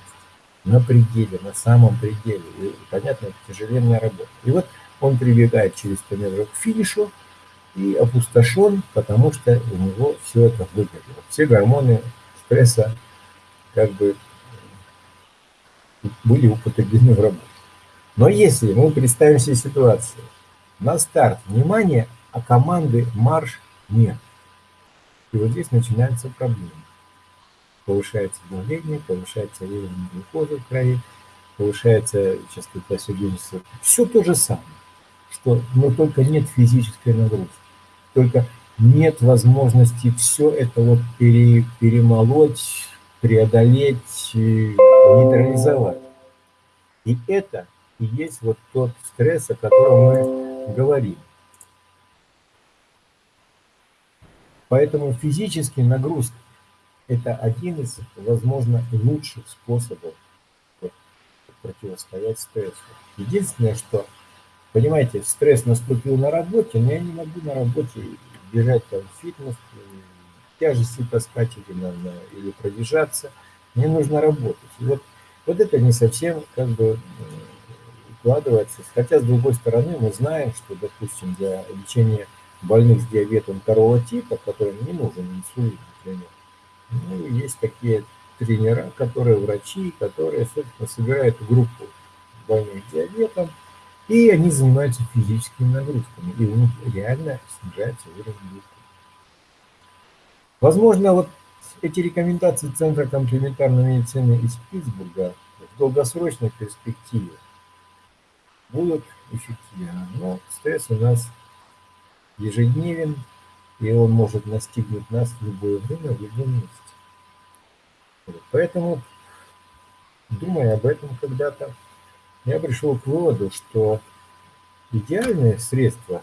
на пределе, на самом пределе. И, понятно, это тяжеленная работа. И вот он прибегает через 100 метров к финишу, и опустошен, потому что у него все это выгорело. Все гормоны стресса как бы были употреблены в работу. Но если мы представим себе ситуацию, на старт внимание, а команды марш нет. И вот здесь начинаются проблемы. Повышается давление, повышается уровень глюкозы в крови, повышается частота сердечного. Все то же самое, что, но только нет физической нагрузки только нет возможности все это вот пере, перемолоть, преодолеть, э, нейтрализовать. И это и есть вот тот стресс, о котором мы говорим. Поэтому физический нагрузка – это один из, возможно, лучших способов противостоять стрессу. Единственное, что Понимаете, стресс наступил на работе, но я не могу на работе бежать там фитнес, тяжести таскать или, на, или пробежаться. Мне нужно работать. И вот, вот это не совсем как бы укладывается. Хотя, с другой стороны, мы знаем, что, допустим, для лечения больных с диабетом второго типа, которым не нужен инсулин, например, ну, есть такие тренера, которые врачи, которые, собственно, собирают группу больных диабетом, и они занимаются физическими нагрузками, и у них реально снижается уровень глюкозы. Возможно, вот эти рекомендации Центра комплементарной медицины из Питтсбурга в долгосрочной перспективе будут эффективны. Но стресс у нас ежедневен, и он может настигнуть нас в любое время, в любом месте. Поэтому, думая об этом когда-то, я пришел к выводу, что идеальное средство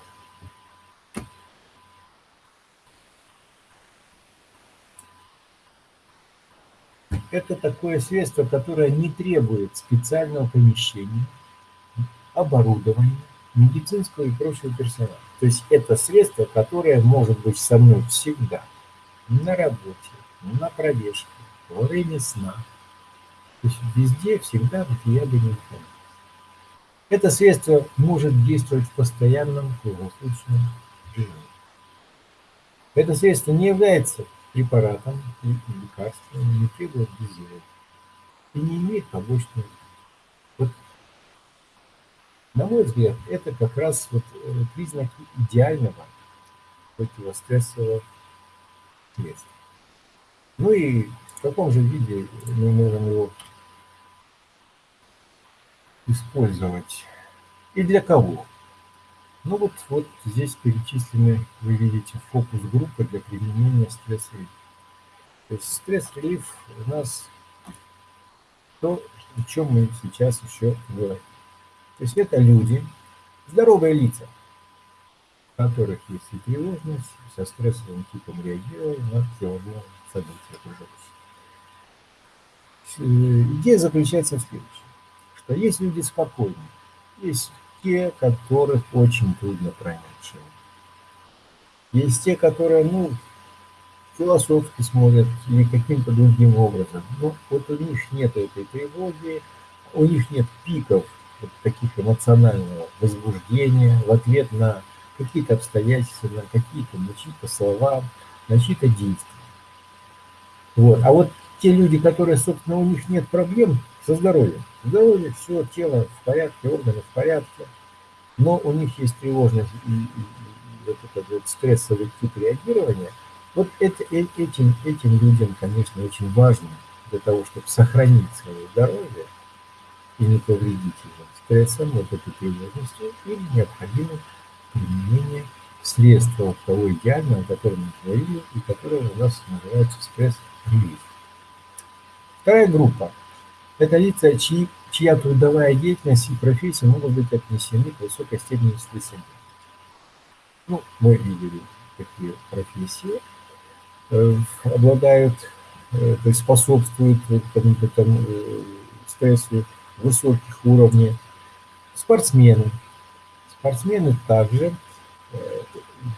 это такое средство, которое не требует специального помещения, оборудования, медицинского и прочего персонала. То есть это средство, которое может быть со мной всегда, на работе, на пробежке, во время сна. То есть везде, всегда, где я бы не находился. Это средство может действовать в постоянном круглосуточном режиме. Это средство не является препаратом и лекарством, не требует дозировки и не имеет побочных на мой взгляд, это как раз вот э, признаки идеального противострессового средства. Ну и в каком же виде мы можем его использовать и для кого. Ну вот, вот здесь перечислены, вы видите, фокус-группы для применения стресс-релиф. То есть стресс-релиф у нас то, о чем мы сейчас еще говорим. То есть это люди, здоровые лица, у которых есть и тревожность, со стрессовым типом реагирования на тревожные события окружающие. Идея заключается в следующем что есть люди спокойные, есть те, которых очень трудно пронять человек. Есть те, которые, ну, философски смотрят или каким-то другим образом. Но вот у них нет этой тревоги, у них нет пиков таких эмоционального возбуждения в ответ на какие-то обстоятельства, на какие-то, на чьи-то слова, на чьи-то действия. Вот. А вот те люди, которые, собственно, у них нет проблем со здоровьем. Здоровье, все, тело в порядке, органы в порядке, но у них есть тревожность и, и, и вот этот вот стрессовый тип реагирования. Вот это, э, этим, этим людям, конечно, очень важно для того, чтобы сохранить свое здоровье и не повредить его стрессом, вот этой тревожностью, или необходимо применение средства того идеального, о котором мы говорили, и которое у нас называется стресс-релиз. Вторая группа – это лица, чьи, чья трудовая деятельность и профессия могут быть отнесены к высокой степени стрессогенности. Ну, мы видели такие профессии, э, обладают, э, то есть способствуют какому-то там э, стрессу высоких уровней. Спортсмены. Спортсмены также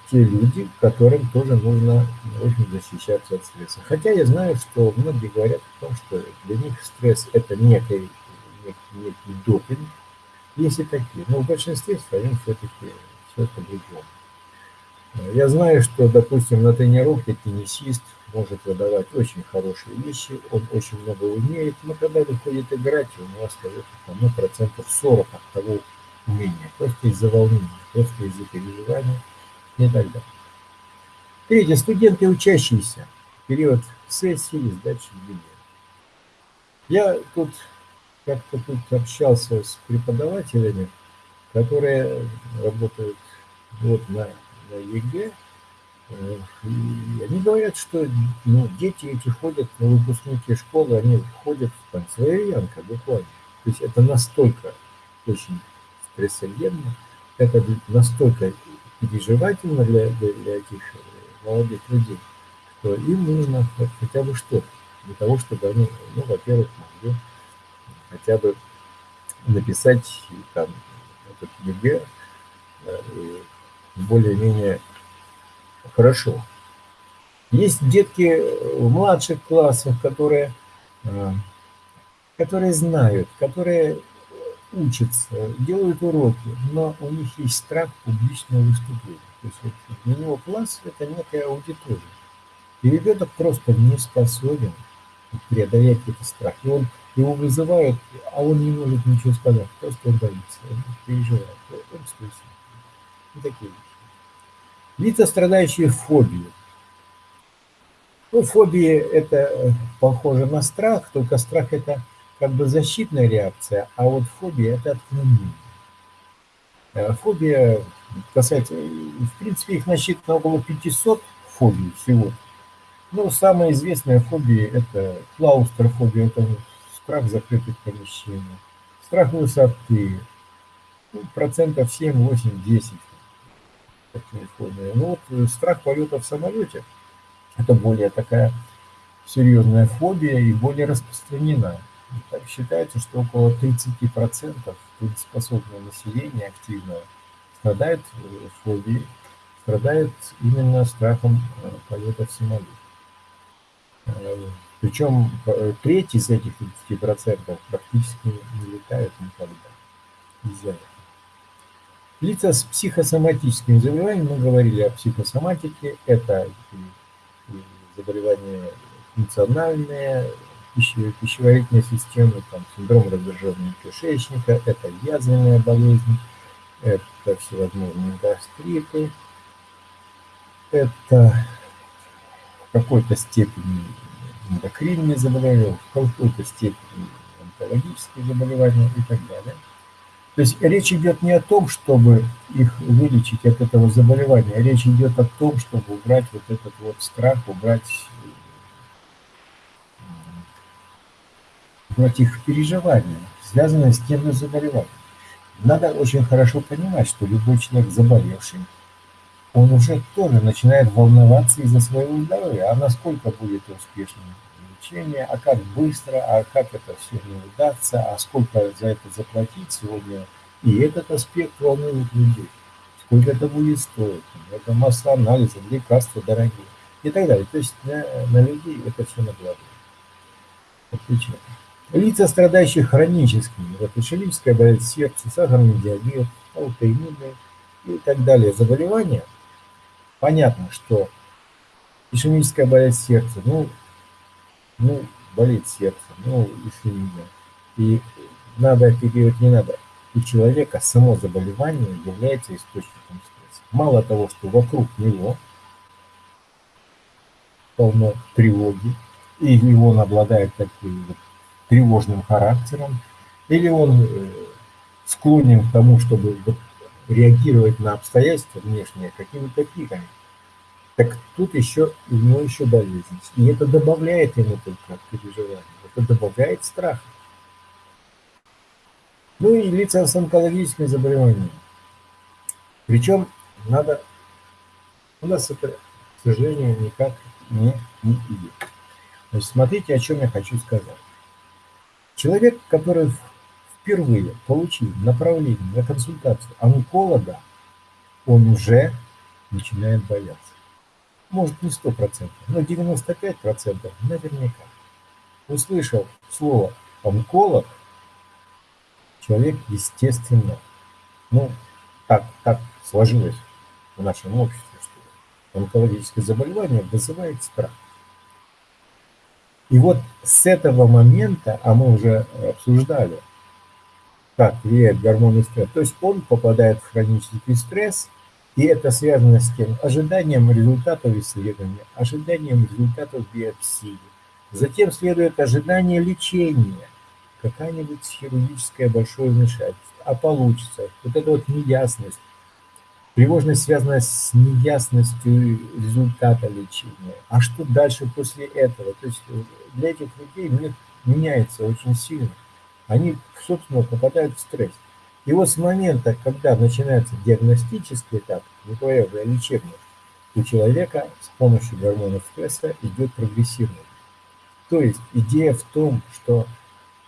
те люди, которым тоже нужно очень защищаться от стресса. Хотя я знаю, что многие говорят о том, что для них стресс – это некий, некий, некий допинг, есть и такие, но в большинстве своем все-таки все это другое. Я знаю, что, допустим, на тренировке теннисист может выдавать очень хорошие вещи, он очень много умеет, но когда выходит играть, у него остается ну, процентов 40 от того умения, просто из-за волнения, просто из-за переживания и так далее. Третье. Студенты, учащиеся. Период сессии сдачи экзамена. Я тут как-то тут общался с преподавателями, которые работают вот на, ЕГЭ, э, и они говорят, что ну, дети эти ходят на выпускники школы, они ходят в концлагерянка буквально. То есть это настолько очень стрессогенно, это настолько переживательно для, для, для этих э, молодых людей, что им нужно хотя бы что-то для того, чтобы они, ну, во-первых, могли хотя бы написать там этот ЕГЭ э, более-менее хорошо. Есть детки в младших классах, которые, э, которые знают, которые учатся, делают уроки, но у них есть страх публичного выступления. То есть вот для него класс – это некая аудитория. И ребенок просто не способен преодолеть этот страх. И он, его вызывают, а он не может ничего сказать. Просто он боится, он переживает, он стрессует. И такие. Лица, страдающие фобией. Ну, фобия – это похоже на страх, только страх – это как бы защитная реакция, а вот фобия – это отклонение. Э, фобия касается, в принципе, их насчитано около 500 фобий всего. Ну, самая известная фобия – это клаустрофобия, это страх закрытых помещений, страх высоты, ну, процентов 7, 8, 10 такие фобии. Ну, вот э, страх полета в самолете – это более такая серьезная фобия и более распространена. Так считается, что около 30% трудоспособного населения активного страдает э, фобией, страдает именно страхом э, полета в самолете. Причем треть из этих 30% практически не летают никогда из-за. Лица с психосоматическими заболеваниями, мы говорили о психосоматике, это заболевания функциональные, пищеварительной системы, там, синдром раздраженного кишечника, это язвенная болезнь, это всевозможные гастриты, это в какой-то степени эндокринные заболевания, в какой-то степени онкологические заболевания и так далее. То есть речь идет не о том, чтобы их вылечить от этого заболевания, речь идет о том, чтобы убрать вот этот вот страх, убрать против их переживания, связанные с тем заболеванием. Надо очень хорошо понимать, что любой человек заболевший, он уже тоже начинает волноваться из-за своего здоровья. А насколько будет успешным лечение, а как быстро, а как это все не удастся, а сколько за это заплатить сегодня. И этот аспект волнует людей. Сколько это будет стоить. Это масса анализов, лекарства дорогие. и так далее. То есть на, на людей это все накладывает. Отлично. Лица, страдающие хроническими, вот ишемическая болезнь сердца, сахарный диабет, аутоиммунные и так далее заболевания, понятно, что ишемическая болезнь сердца, ну, ну, болит сердце, ну, ишемия. И надо оперировать, не надо. У человека само заболевание является источником стресса. Мало того, что вокруг него полно тревоги, или он обладает таким вот тревожным характером, или он э, склонен к тому, чтобы реагировать на обстоятельства внешние какими-то пиками. Так тут еще у него еще болезнь. И это добавляет ему только переживания. Это добавляет страха. Ну и лица с онкологическими заболеваниями. Причем надо... У нас это, к сожалению, никак не, не идет. Значит, смотрите, о чем я хочу сказать. Человек, который впервые получил направление на консультацию онколога, он уже начинает бояться. Может, не 100%, но 95% наверняка. Услышал слово «онколог», человек, естественно, ну, так, так сложилось в нашем обществе, что онкологическое заболевание вызывает страх. И вот с этого момента, а мы уже обсуждали, как влияет гормоны стресса, то есть он попадает в хронический стресс, и это связано с тем ожиданием результатов исследования, ожиданием результатов биопсии. Затем следует ожидание лечения, какая-нибудь хирургическое большое вмешательство, а получится. Вот эта вот неясность, Тревожность связана с неясностью результата лечения. А что дальше после этого? То есть э, для этих людей мир меняется очень сильно. Они, собственно, попадают в стресс. И вот с момента, когда начинается диагностический этап, не говоря уже о лечебном, у человека с помощью гормонов стресса идет прогрессивный. То есть идея в том, что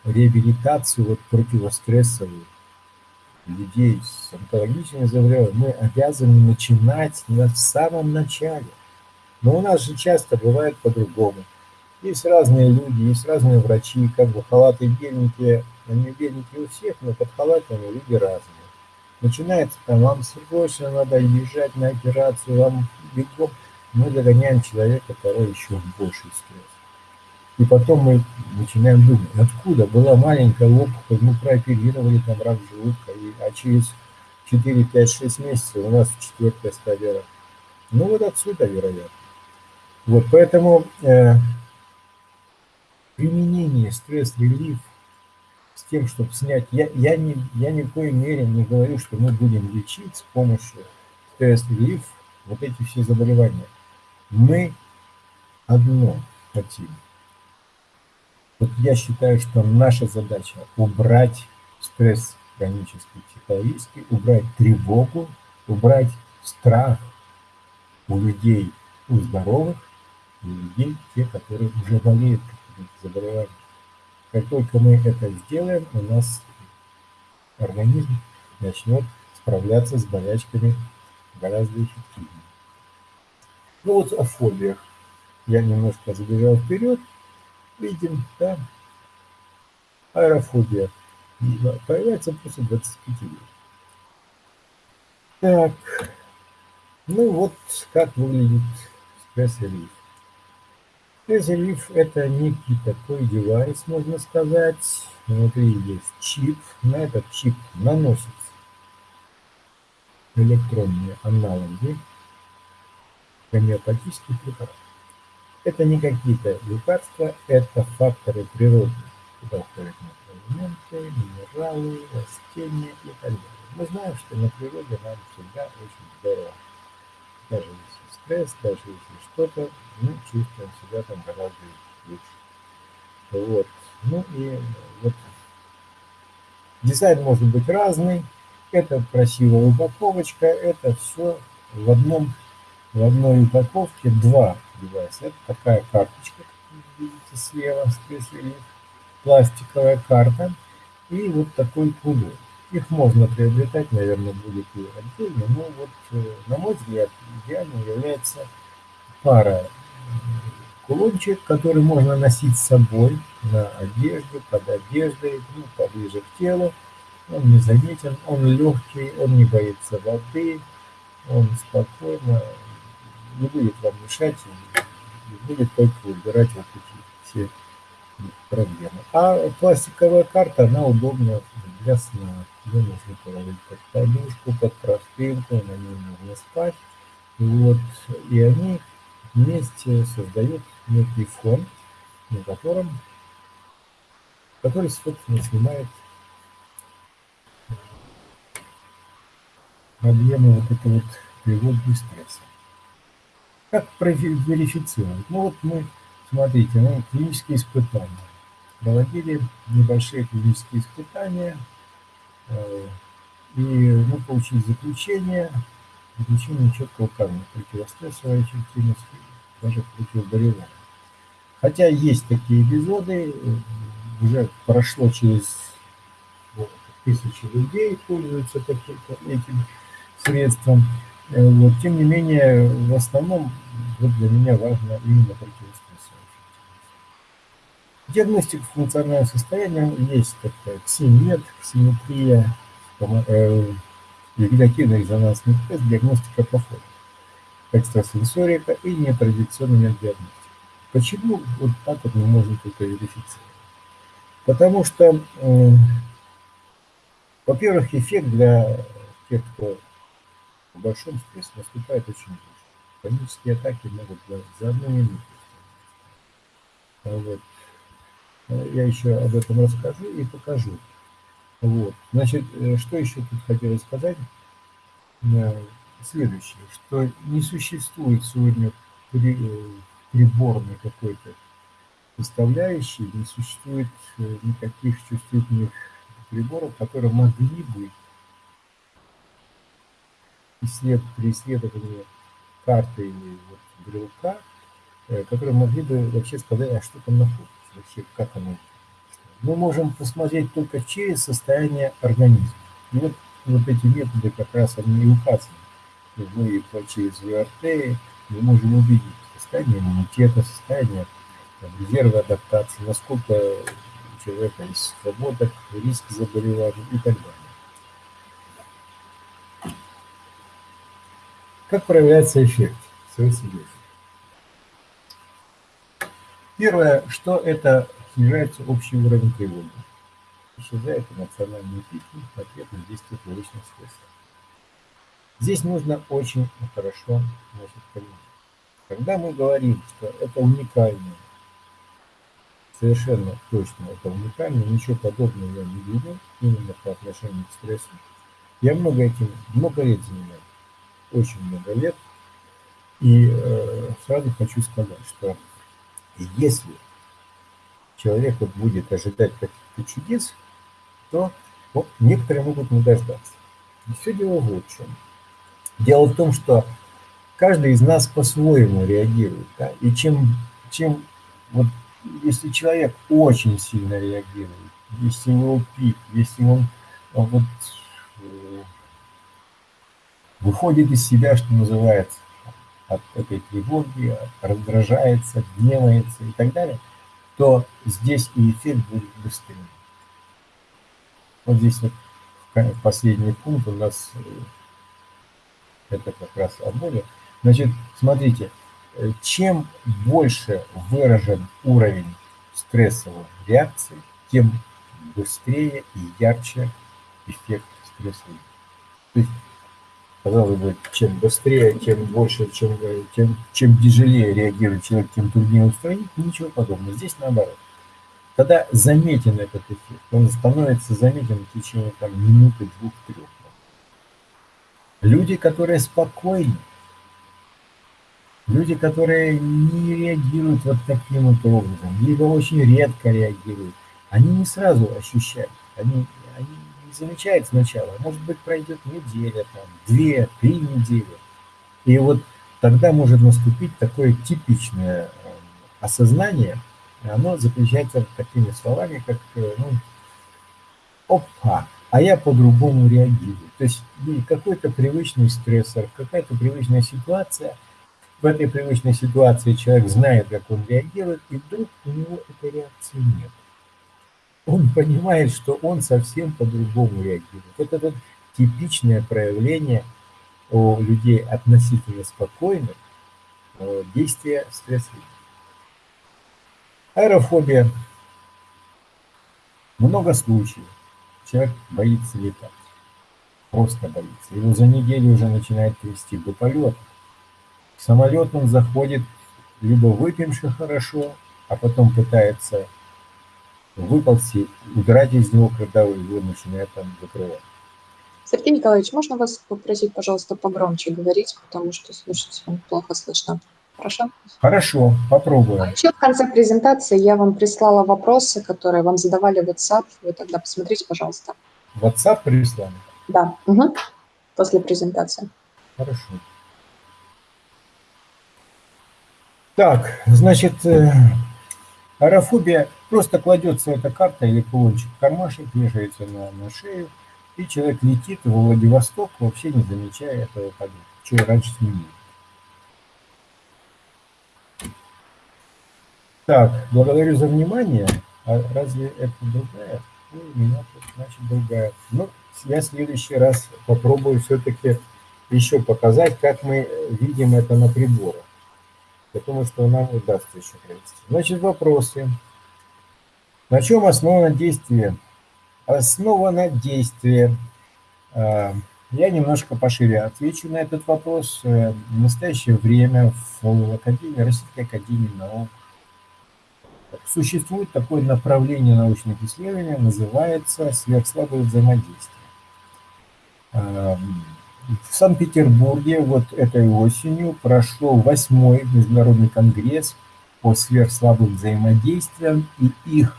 реабилитацию вот противострессовую людей с онкологическими заболеваниями мы обязаны начинать на самом начале. Но у нас же часто бывает по-другому. Есть разные люди, есть разные врачи, как бы халаты беленькие, они беленькие у всех, но под халатами люди разные. Начинается там, вам срочно надо езжать на операцию, вам бегом. Мы загоняем человека, который еще в больший стресс. И потом мы начинаем думать, откуда была маленькая опухоль, мы прооперировали там рак желудка, и, а через 4, 5, 6 месяцев у нас четвертая стадия. Ну вот отсюда, вероятно. Вот, поэтому э, применение стресс-релив с тем, чтобы снять... Я, я, не, я ни в коей мере не говорю, что мы будем лечить с помощью стресс-релив вот эти все заболевания. Мы одно хотим – вот я считаю, что наша задача убрать стресс хронический, психологический, убрать тревогу, убрать страх у людей, у здоровых, у людей, те, которые уже болеют какими-то заболеваниями. Как только мы это сделаем, у нас организм начнет справляться с болячками гораздо эффективнее. Ну вот о фобиях. Я немножко забежал вперед видим, да, аэрофобия появляется после 25 лет. Так, ну вот как выглядит стресс-релиф. Стресс-релиф это некий такой девайс, можно сказать. Внутри есть чип, на этот чип наносится электронные аналоги гомеопатических препаратов. Это не какие-то лекарства, это факторы природы. Туда входят минералы, растения и так далее. Мы знаем, что на природе нам всегда очень здорово. Даже если если что-то, мы чувствуем себя там гораздо лучше. Вот. Ну и вот дизайн может быть разный. Это красивая упаковочка, это все в одном в одной упаковке два девайса. Это такая карточка, как вы видите слева, скреслили, пластиковая карта и вот такой кубок. Их можно приобретать, наверное, будет и отдельно, но вот, э, на мой взгляд, идеальным является пара кулончик, который можно носить с собой на одежде, под одеждой, ну, поближе к телу. Он незаметен, он легкий, он не боится воды, он спокойно не будет вам мешать и будет только убирать вот эти все проблемы. А пластиковая карта, она удобна для сна. Ее нужно положить под подушку, под простынку, на ней можно спать. Вот. И они вместе создают некий фон, на котором, который, собственно, снимает проблему вот этой вот и стресса. Как верифицировать? Ну вот мы, смотрите, мы клинические испытания. Проводили небольшие клинические испытания, и мы получили заключение, заключение четко указано противострессовая эффективность, даже противоболевая. Хотя есть такие эпизоды, уже прошло через вот, тысячи людей пользуются таким, этим средством. Э, вот, тем не менее, в основном вот для меня важно именно противострессовая Диагностика функционального состояния есть такая ксимет, ксиметрия, э, резонансный тест, диагностика по форме, экстрасенсорика и нетрадиционная диагностика. Почему вот так вот мы можем только верифицировать? Потому что, э, во-первых, эффект для тех, кто в большом стрессе наступает очень быстро. Панические атаки могут за одну минуту. Вот. Я еще об этом расскажу и покажу. Вот. Значит, э, что еще тут хотелось сказать? Э, следующее, что не существует сегодня э, приборной какой-то составляющей, не существует никаких чувствительных приборов, которые могли бы исслед, при исследовании карты или вот брелка, которые могли бы вообще сказать, а что там находится, вообще как оно мы можем посмотреть только через состояние организма. И вот, вот эти методы как раз они и указаны. Мы через ВРТ мы можем увидеть состояние иммунитета, состояние там, резерва адаптации, насколько у человека есть свобода, риск заболевания и так далее. Как проявляется эффект? Первое, что это снижается общий уровень тревоги. Исчезает эмоциональный пик ответ на действие привычных стрессов. Здесь нужно очень хорошо значит, понимать. Когда мы говорим, что это уникально, совершенно точно это уникально, ничего подобного я не видел именно по отношению к стрессу. Я много этим, много лет занимаюсь, очень много лет. И э, сразу хочу сказать, что если человек вот будет ожидать каких-то чудес, то вот, некоторые могут не дождаться. И все дело в чем. Дело в том, что каждый из нас по-своему реагирует. Да? И чем, чем вот, если человек очень сильно реагирует, если у него пик, если он а, вот, э, выходит из себя, что называется, от этой тревоги, раздражается, гневается и так далее – то здесь и эффект будет быстрее. Вот здесь вот последний пункт у нас, э, это как раз о боли. Значит, смотрите, э, чем больше выражен уровень стрессовой реакции, тем быстрее и ярче эффект стрессовый. То есть казалось бы, чем быстрее, тем больше, чем, э, тем, чем тяжелее реагирует человек, тем труднее устранить, ничего подобного. Здесь наоборот. Когда заметен этот эффект, он становится заметен в течение там, минуты, двух, трех. Люди, которые спокойны, люди, которые не реагируют вот таким вот образом, либо очень редко реагируют, они не сразу ощущают, они, они замечает сначала, может быть, пройдет неделя, там, две, три недели. И вот тогда может наступить такое типичное э, осознание, оно заключается такими словами, как, э, ну, опа, а я по-другому реагирую. То есть какой-то привычный стрессор, какая-то привычная ситуация в этой привычной ситуации человек знает, как он реагирует, и вдруг у него этой реакции нет. Он понимает, что он совсем по-другому реагирует. Это вот типичное проявление у людей относительно спокойных э, действия стресса. Аэрофобия. Много случаев. Человек боится летать. Просто боится. Его за неделю уже начинает трясти до полета. В самолет он заходит либо выпьемши хорошо, а потом пытается выползти, удрать из него, когда его начинает там закрывать. Сергей Николаевич, можно вас попросить, пожалуйста, погромче говорить, потому что слушать вам плохо слышно. Хорошо? Хорошо, попробуем. Еще в конце презентации я вам прислала вопросы, которые вам задавали в WhatsApp. Вы тогда посмотрите, пожалуйста. WhatsApp прислали? Да, угу. после презентации. Хорошо. Так, значит, э, аэрофобия просто кладется эта карта или кулончик в кармашек, вешается на, на шею, и человек летит в Владивосток, вообще не замечая этого что раньше сменили. Так, благодарю за внимание. А разве это другая? Ну, у меня тут, значит, другая. Ну, я в следующий раз попробую все-таки еще показать, как мы видим это на приборах. Я думаю, что нам удастся еще провести. Значит, вопросы. На чем основано действие? Основано действие. А, я немножко пошире отвечу на этот вопрос. Э, в настоящее время в Академии, Российской Академии наук существует такое направление научных исследований, называется сверхслабое взаимодействие. Эм, в Санкт-Петербурге вот этой осенью прошел восьмой международный конгресс по сверхслабым взаимодействиям и их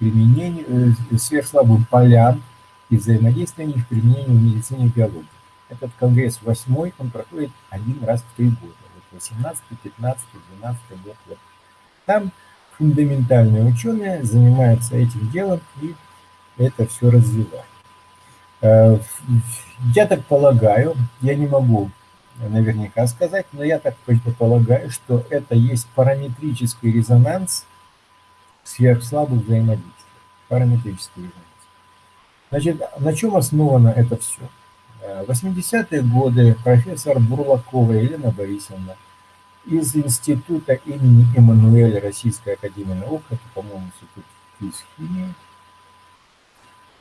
применению, э, сверхслабым полям и взаимодействия их применению в медицине и биологии. Этот конгресс восьмой, он проходит один раз в три года. Вот 18, 15, 12 год. Вот. Там фундаментальные ученые занимаются этим делом и это все развивают. Э, я так полагаю, я не могу наверняка сказать, но я так предполагаю, что это есть параметрический резонанс сверхслабых взаимодействий. Параметрический резонанс. Значит, на чем основано это все? В 80-е годы профессор Бурлакова Елена Борисовна из института имени Эммануэля Российской Академии Наук, это, по-моему, институт физхимии,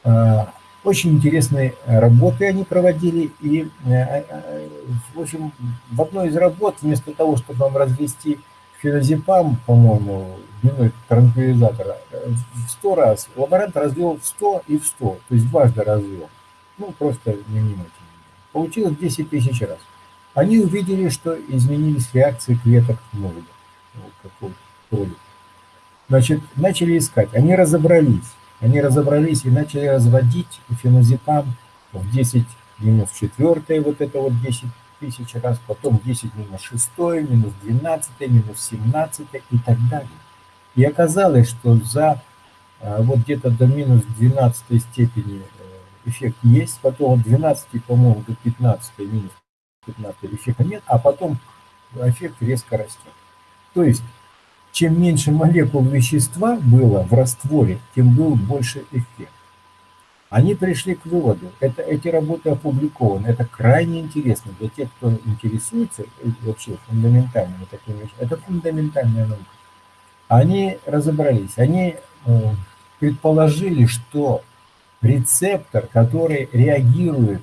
э, очень интересные работы они проводили, и, э, э, в общем, в одной из работ, вместо того, чтобы нам развести феназепам, по-моему, длиной транквилизатора, в сто раз, лаборант развел в 100 и в 100, то есть дважды развел. Ну, просто невнимательно. Получилось 10 тысяч раз. Они увидели, что изменились реакции клеток мозга. Вот Значит, начали искать. Они разобрались они разобрались и начали разводить феназепам в 10 минус 4, вот это вот 10 тысяч раз, потом 10 минус 6, минус 12, минус 17 и так далее. И оказалось, что за а, вот где-то до минус 12 степени э, эффект есть, потом от 12, по-моему, до 15, минус 15 эффекта нет, а потом эффект резко растет. То есть чем меньше молекул вещества было в растворе, тем был больше эффект. Они пришли к выводу, это, эти работы опубликованы, это крайне интересно для тех, кто интересуется вообще фундаментальными такими. Это фундаментальная наука. Они разобрались, они э, предположили, что рецептор, который реагирует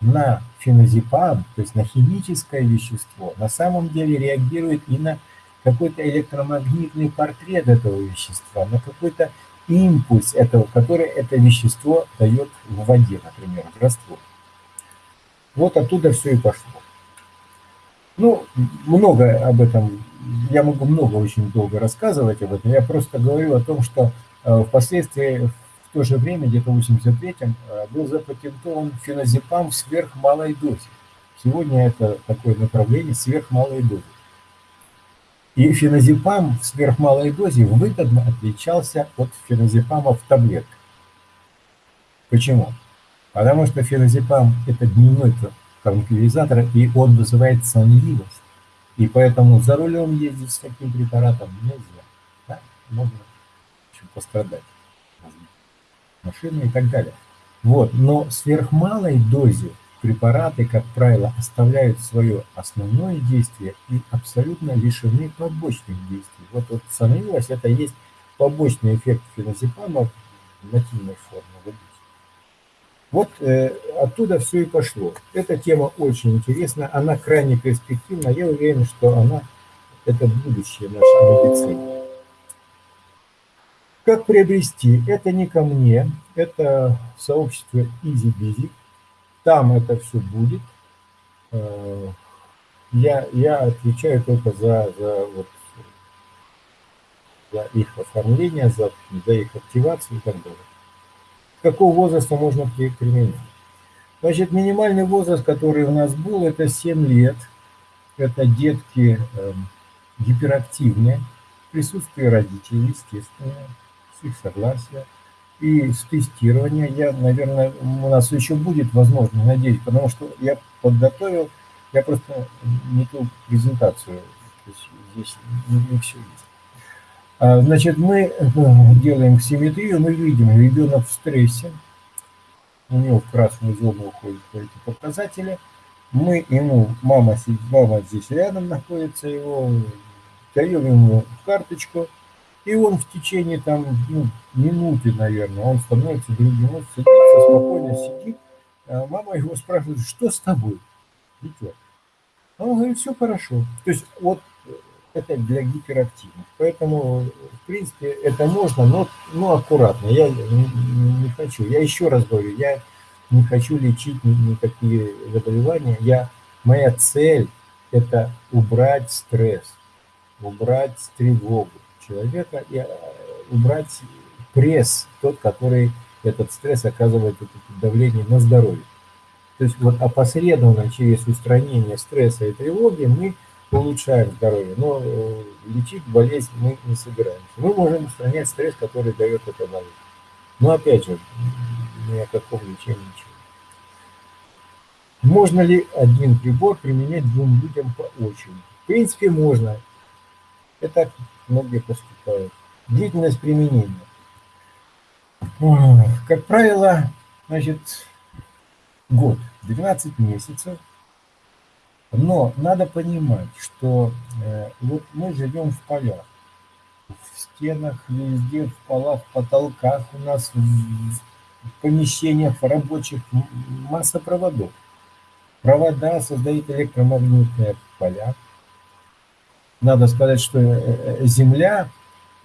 на феназепам, то есть на химическое вещество, на самом деле реагирует и на какой-то электромагнитный портрет этого вещества, на какой-то импульс этого, который это вещество дает в воде, например, в раствор. Вот оттуда все и пошло. Ну, много об этом, я могу много очень долго рассказывать об этом, я просто говорю о том, что э, впоследствии, в то же время, где-то в 83-м, э, был запатентован феназепам в сверхмалой дозе. Сегодня это такое направление сверхмалой дозы. И феназепам в сверхмалой дозе выгодно отличался от феназепама в таблетках. Почему? Потому что феназепам – это дневной транквилизатор, и он вызывает сонливость. И поэтому за рулем ездить с таким препаратом нельзя. Да? Можно общем, пострадать. Машины и так далее. Вот. Но в сверхмалой дозе препараты, как правило, оставляют свое основное действие и абсолютно лишены побочных действий. Вот, вот становилось, это есть побочный эффект феназепама в нативной форме. Вот э, оттуда все и пошло. Эта тема очень интересна, она крайне перспективна. Я уверен, что она это будущее нашей медицины. Как приобрести? Это не ко мне, это сообщество EasyBizy. Там это все будет. Э, я, я отвечаю только за, за, вот, за их оформление, за, за их активацию и так далее какого возраста можно применять. Значит, минимальный возраст, который у нас был, это 7 лет. Это детки э, гиперактивные, присутствие родителей, естественно, с их согласия. И с тестирования я, наверное, у нас еще будет возможность, надеюсь, потому что я подготовил, я просто не ту презентацию, то есть здесь не, все есть. А, значит, мы э, делаем симметрию, мы видим, ребенок в стрессе, у него в красную зону уходят эти показатели. Мы ему, мама, мама здесь рядом находится, его даем ему карточку, и он в течение там ну, минуты, наверное, он становится другим, он садится, спокойно сидит. А мама его спрашивает, что с тобой, дитя? А он говорит, все хорошо. То есть вот это для гиперактивных. Поэтому, в принципе, это можно, но, но аккуратно. Я не, не хочу. Я еще раз говорю, я не хочу лечить никакие заболевания. Я, моя цель – это убрать стресс, убрать тревогу человека и э, убрать пресс, тот, который этот стресс оказывает это давление на здоровье. То есть вот опосредованно через устранение стресса и тревоги мы улучшаем здоровье, но э, лечить болезнь мы не собираемся. Мы можем устранять стресс, который дает эта болезнь. Но опять же, ни о каком лечении ничего. Можно ли один прибор применять двум людям по очереди? В принципе, можно. Это многие поступают. Длительность применения. Как правило, значит, год, 12 месяцев – но надо понимать, что э, вот мы живем в полях, в стенах, везде, в полах, в потолках у нас, в, в помещениях, в рабочих масса проводов. Провода создают электромагнитные поля. Надо сказать, что э, э, Земля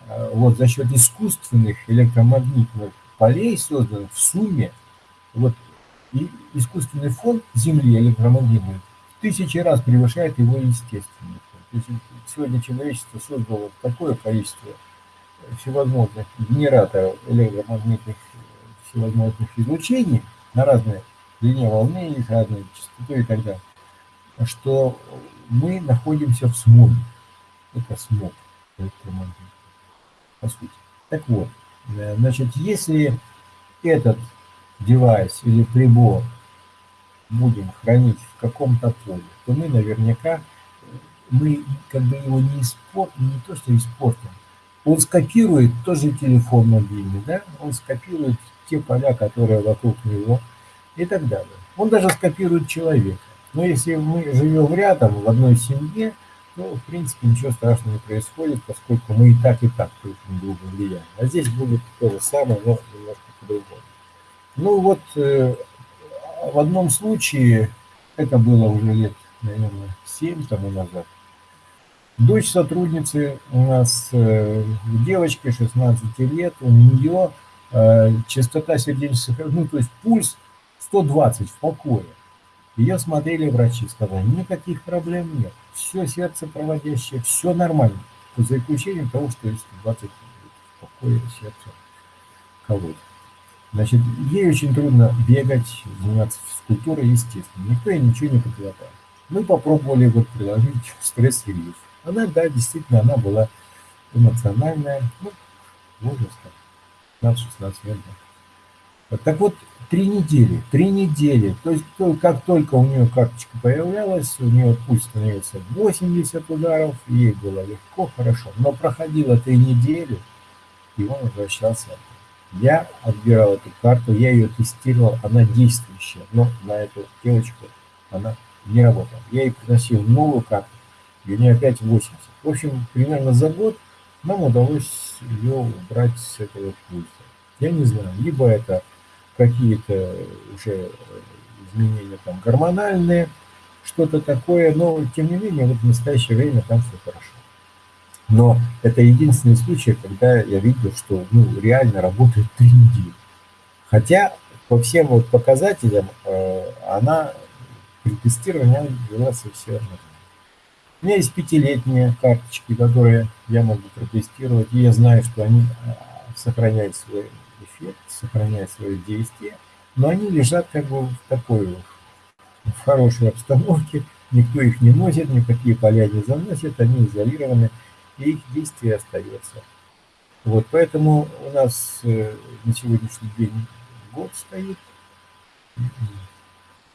э, вот за счет искусственных электромагнитных полей созданных в сумме, вот и искусственный фон Земли электромагнитный тысячи раз превышает его естественный. Есть сегодня человечество создало такое количество всевозможных генераторов электромагнитных всевозможных излучений на разные длине волны, их разные частоты и так далее, что мы находимся в смоге. Это смог электромагнитный, по сути. Так вот, э, значит, если этот девайс или прибор будем хранить в каком-то поле, то мы наверняка, мы как бы его не испортим, не то что испортим, он скопирует тоже телефон мобильный, да, он скопирует те поля, которые вокруг него и так далее. Он даже скопирует человека. Но если мы живем рядом, в одной семье, то, в принципе, ничего страшного не происходит, поскольку мы и так, и так друг на друга влияем. А здесь будет то же самое, но немножко по-другому. Ну вот, э, в одном случае, это было уже лет, наверное, 7 тому назад, дочь сотрудницы у нас, э, девочки 16 лет, у нее э, частота сердечных, ну, то есть пульс 120 в покое. Ее смотрели врачи, сказали, никаких проблем нет, все сердце проводящее, все нормально, за исключением того, что есть 20 в покое сердце колоть. Значит, ей очень трудно бегать, заниматься физкультурой, естественно. Никто ей ничего не предлагает. Мы попробовали вот приложить (laughs) стресс-релиз. Она, да, действительно, она была эмоциональная, ну, можно сказать, 15-16 лет. Да. Так вот, три недели, три недели. То есть, как только у нее карточка появлялась, у нее пульс становился 80 ударов, ей было легко, хорошо. Но проходило три недели, и он возвращался. Я отбирал эту карту, я ее тестировал, она действующая, но на эту девочку она не работала. Я ей приносил новую карту, и у нее опять 80. В общем, примерно за год нам удалось ее убрать с этого пульса. Я не знаю, либо это какие-то уже изменения там гормональные, что-то такое, но тем не менее вот в настоящее время там все хорошо. Но это единственный случай, когда я видел, что ну, реально работает три недели. Хотя по всем вот показателям э, она при тестировании вела совсем нормально. У меня есть пятилетние карточки, которые я могу протестировать, и я знаю, что они э, сохраняют свой эффект, сохраняют свое действие, но они лежат как бы в такой в хорошей обстановке, никто их не носит, никакие поля не заносят, они изолированы, и их действие остается. Вот, поэтому у нас э, на сегодняшний день год стоит,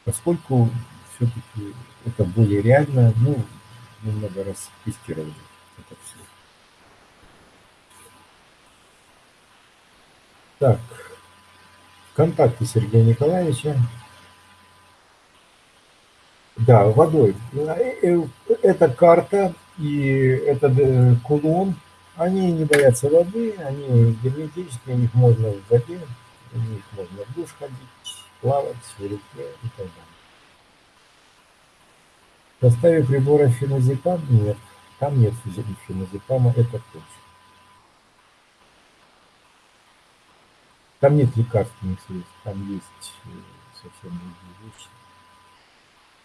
поскольку все-таки это более реально, ну, немного раз тестировали это все. Так, контакты Сергея Николаевича. Да, водой. Э, э, эта карта и этот э, кулон, они не боятся воды, они герметические, у них можно в воде, у них можно в душ ходить, плавать в реке и так далее. В составе прибора феназепам нет. Там нет феназепама, это точно. Там нет лекарственных средств, там есть э, совсем другие вещи.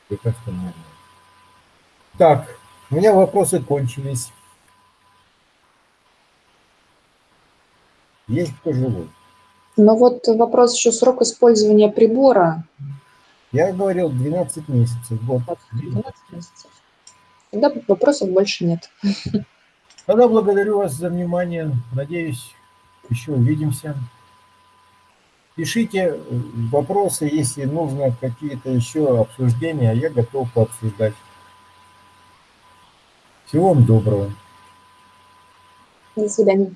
Лекарства нормально. Так, у меня вопросы кончились. Есть кто живой? Но вот вопрос еще срок использования прибора. Я говорил 12 месяцев. Вот. 12 месяцев. Тогда вопросов больше нет. Тогда благодарю вас за внимание. Надеюсь, еще увидимся. Пишите вопросы, если нужно какие-то еще обсуждения, я готов пообсуждать. Всего вам доброго. До свидания.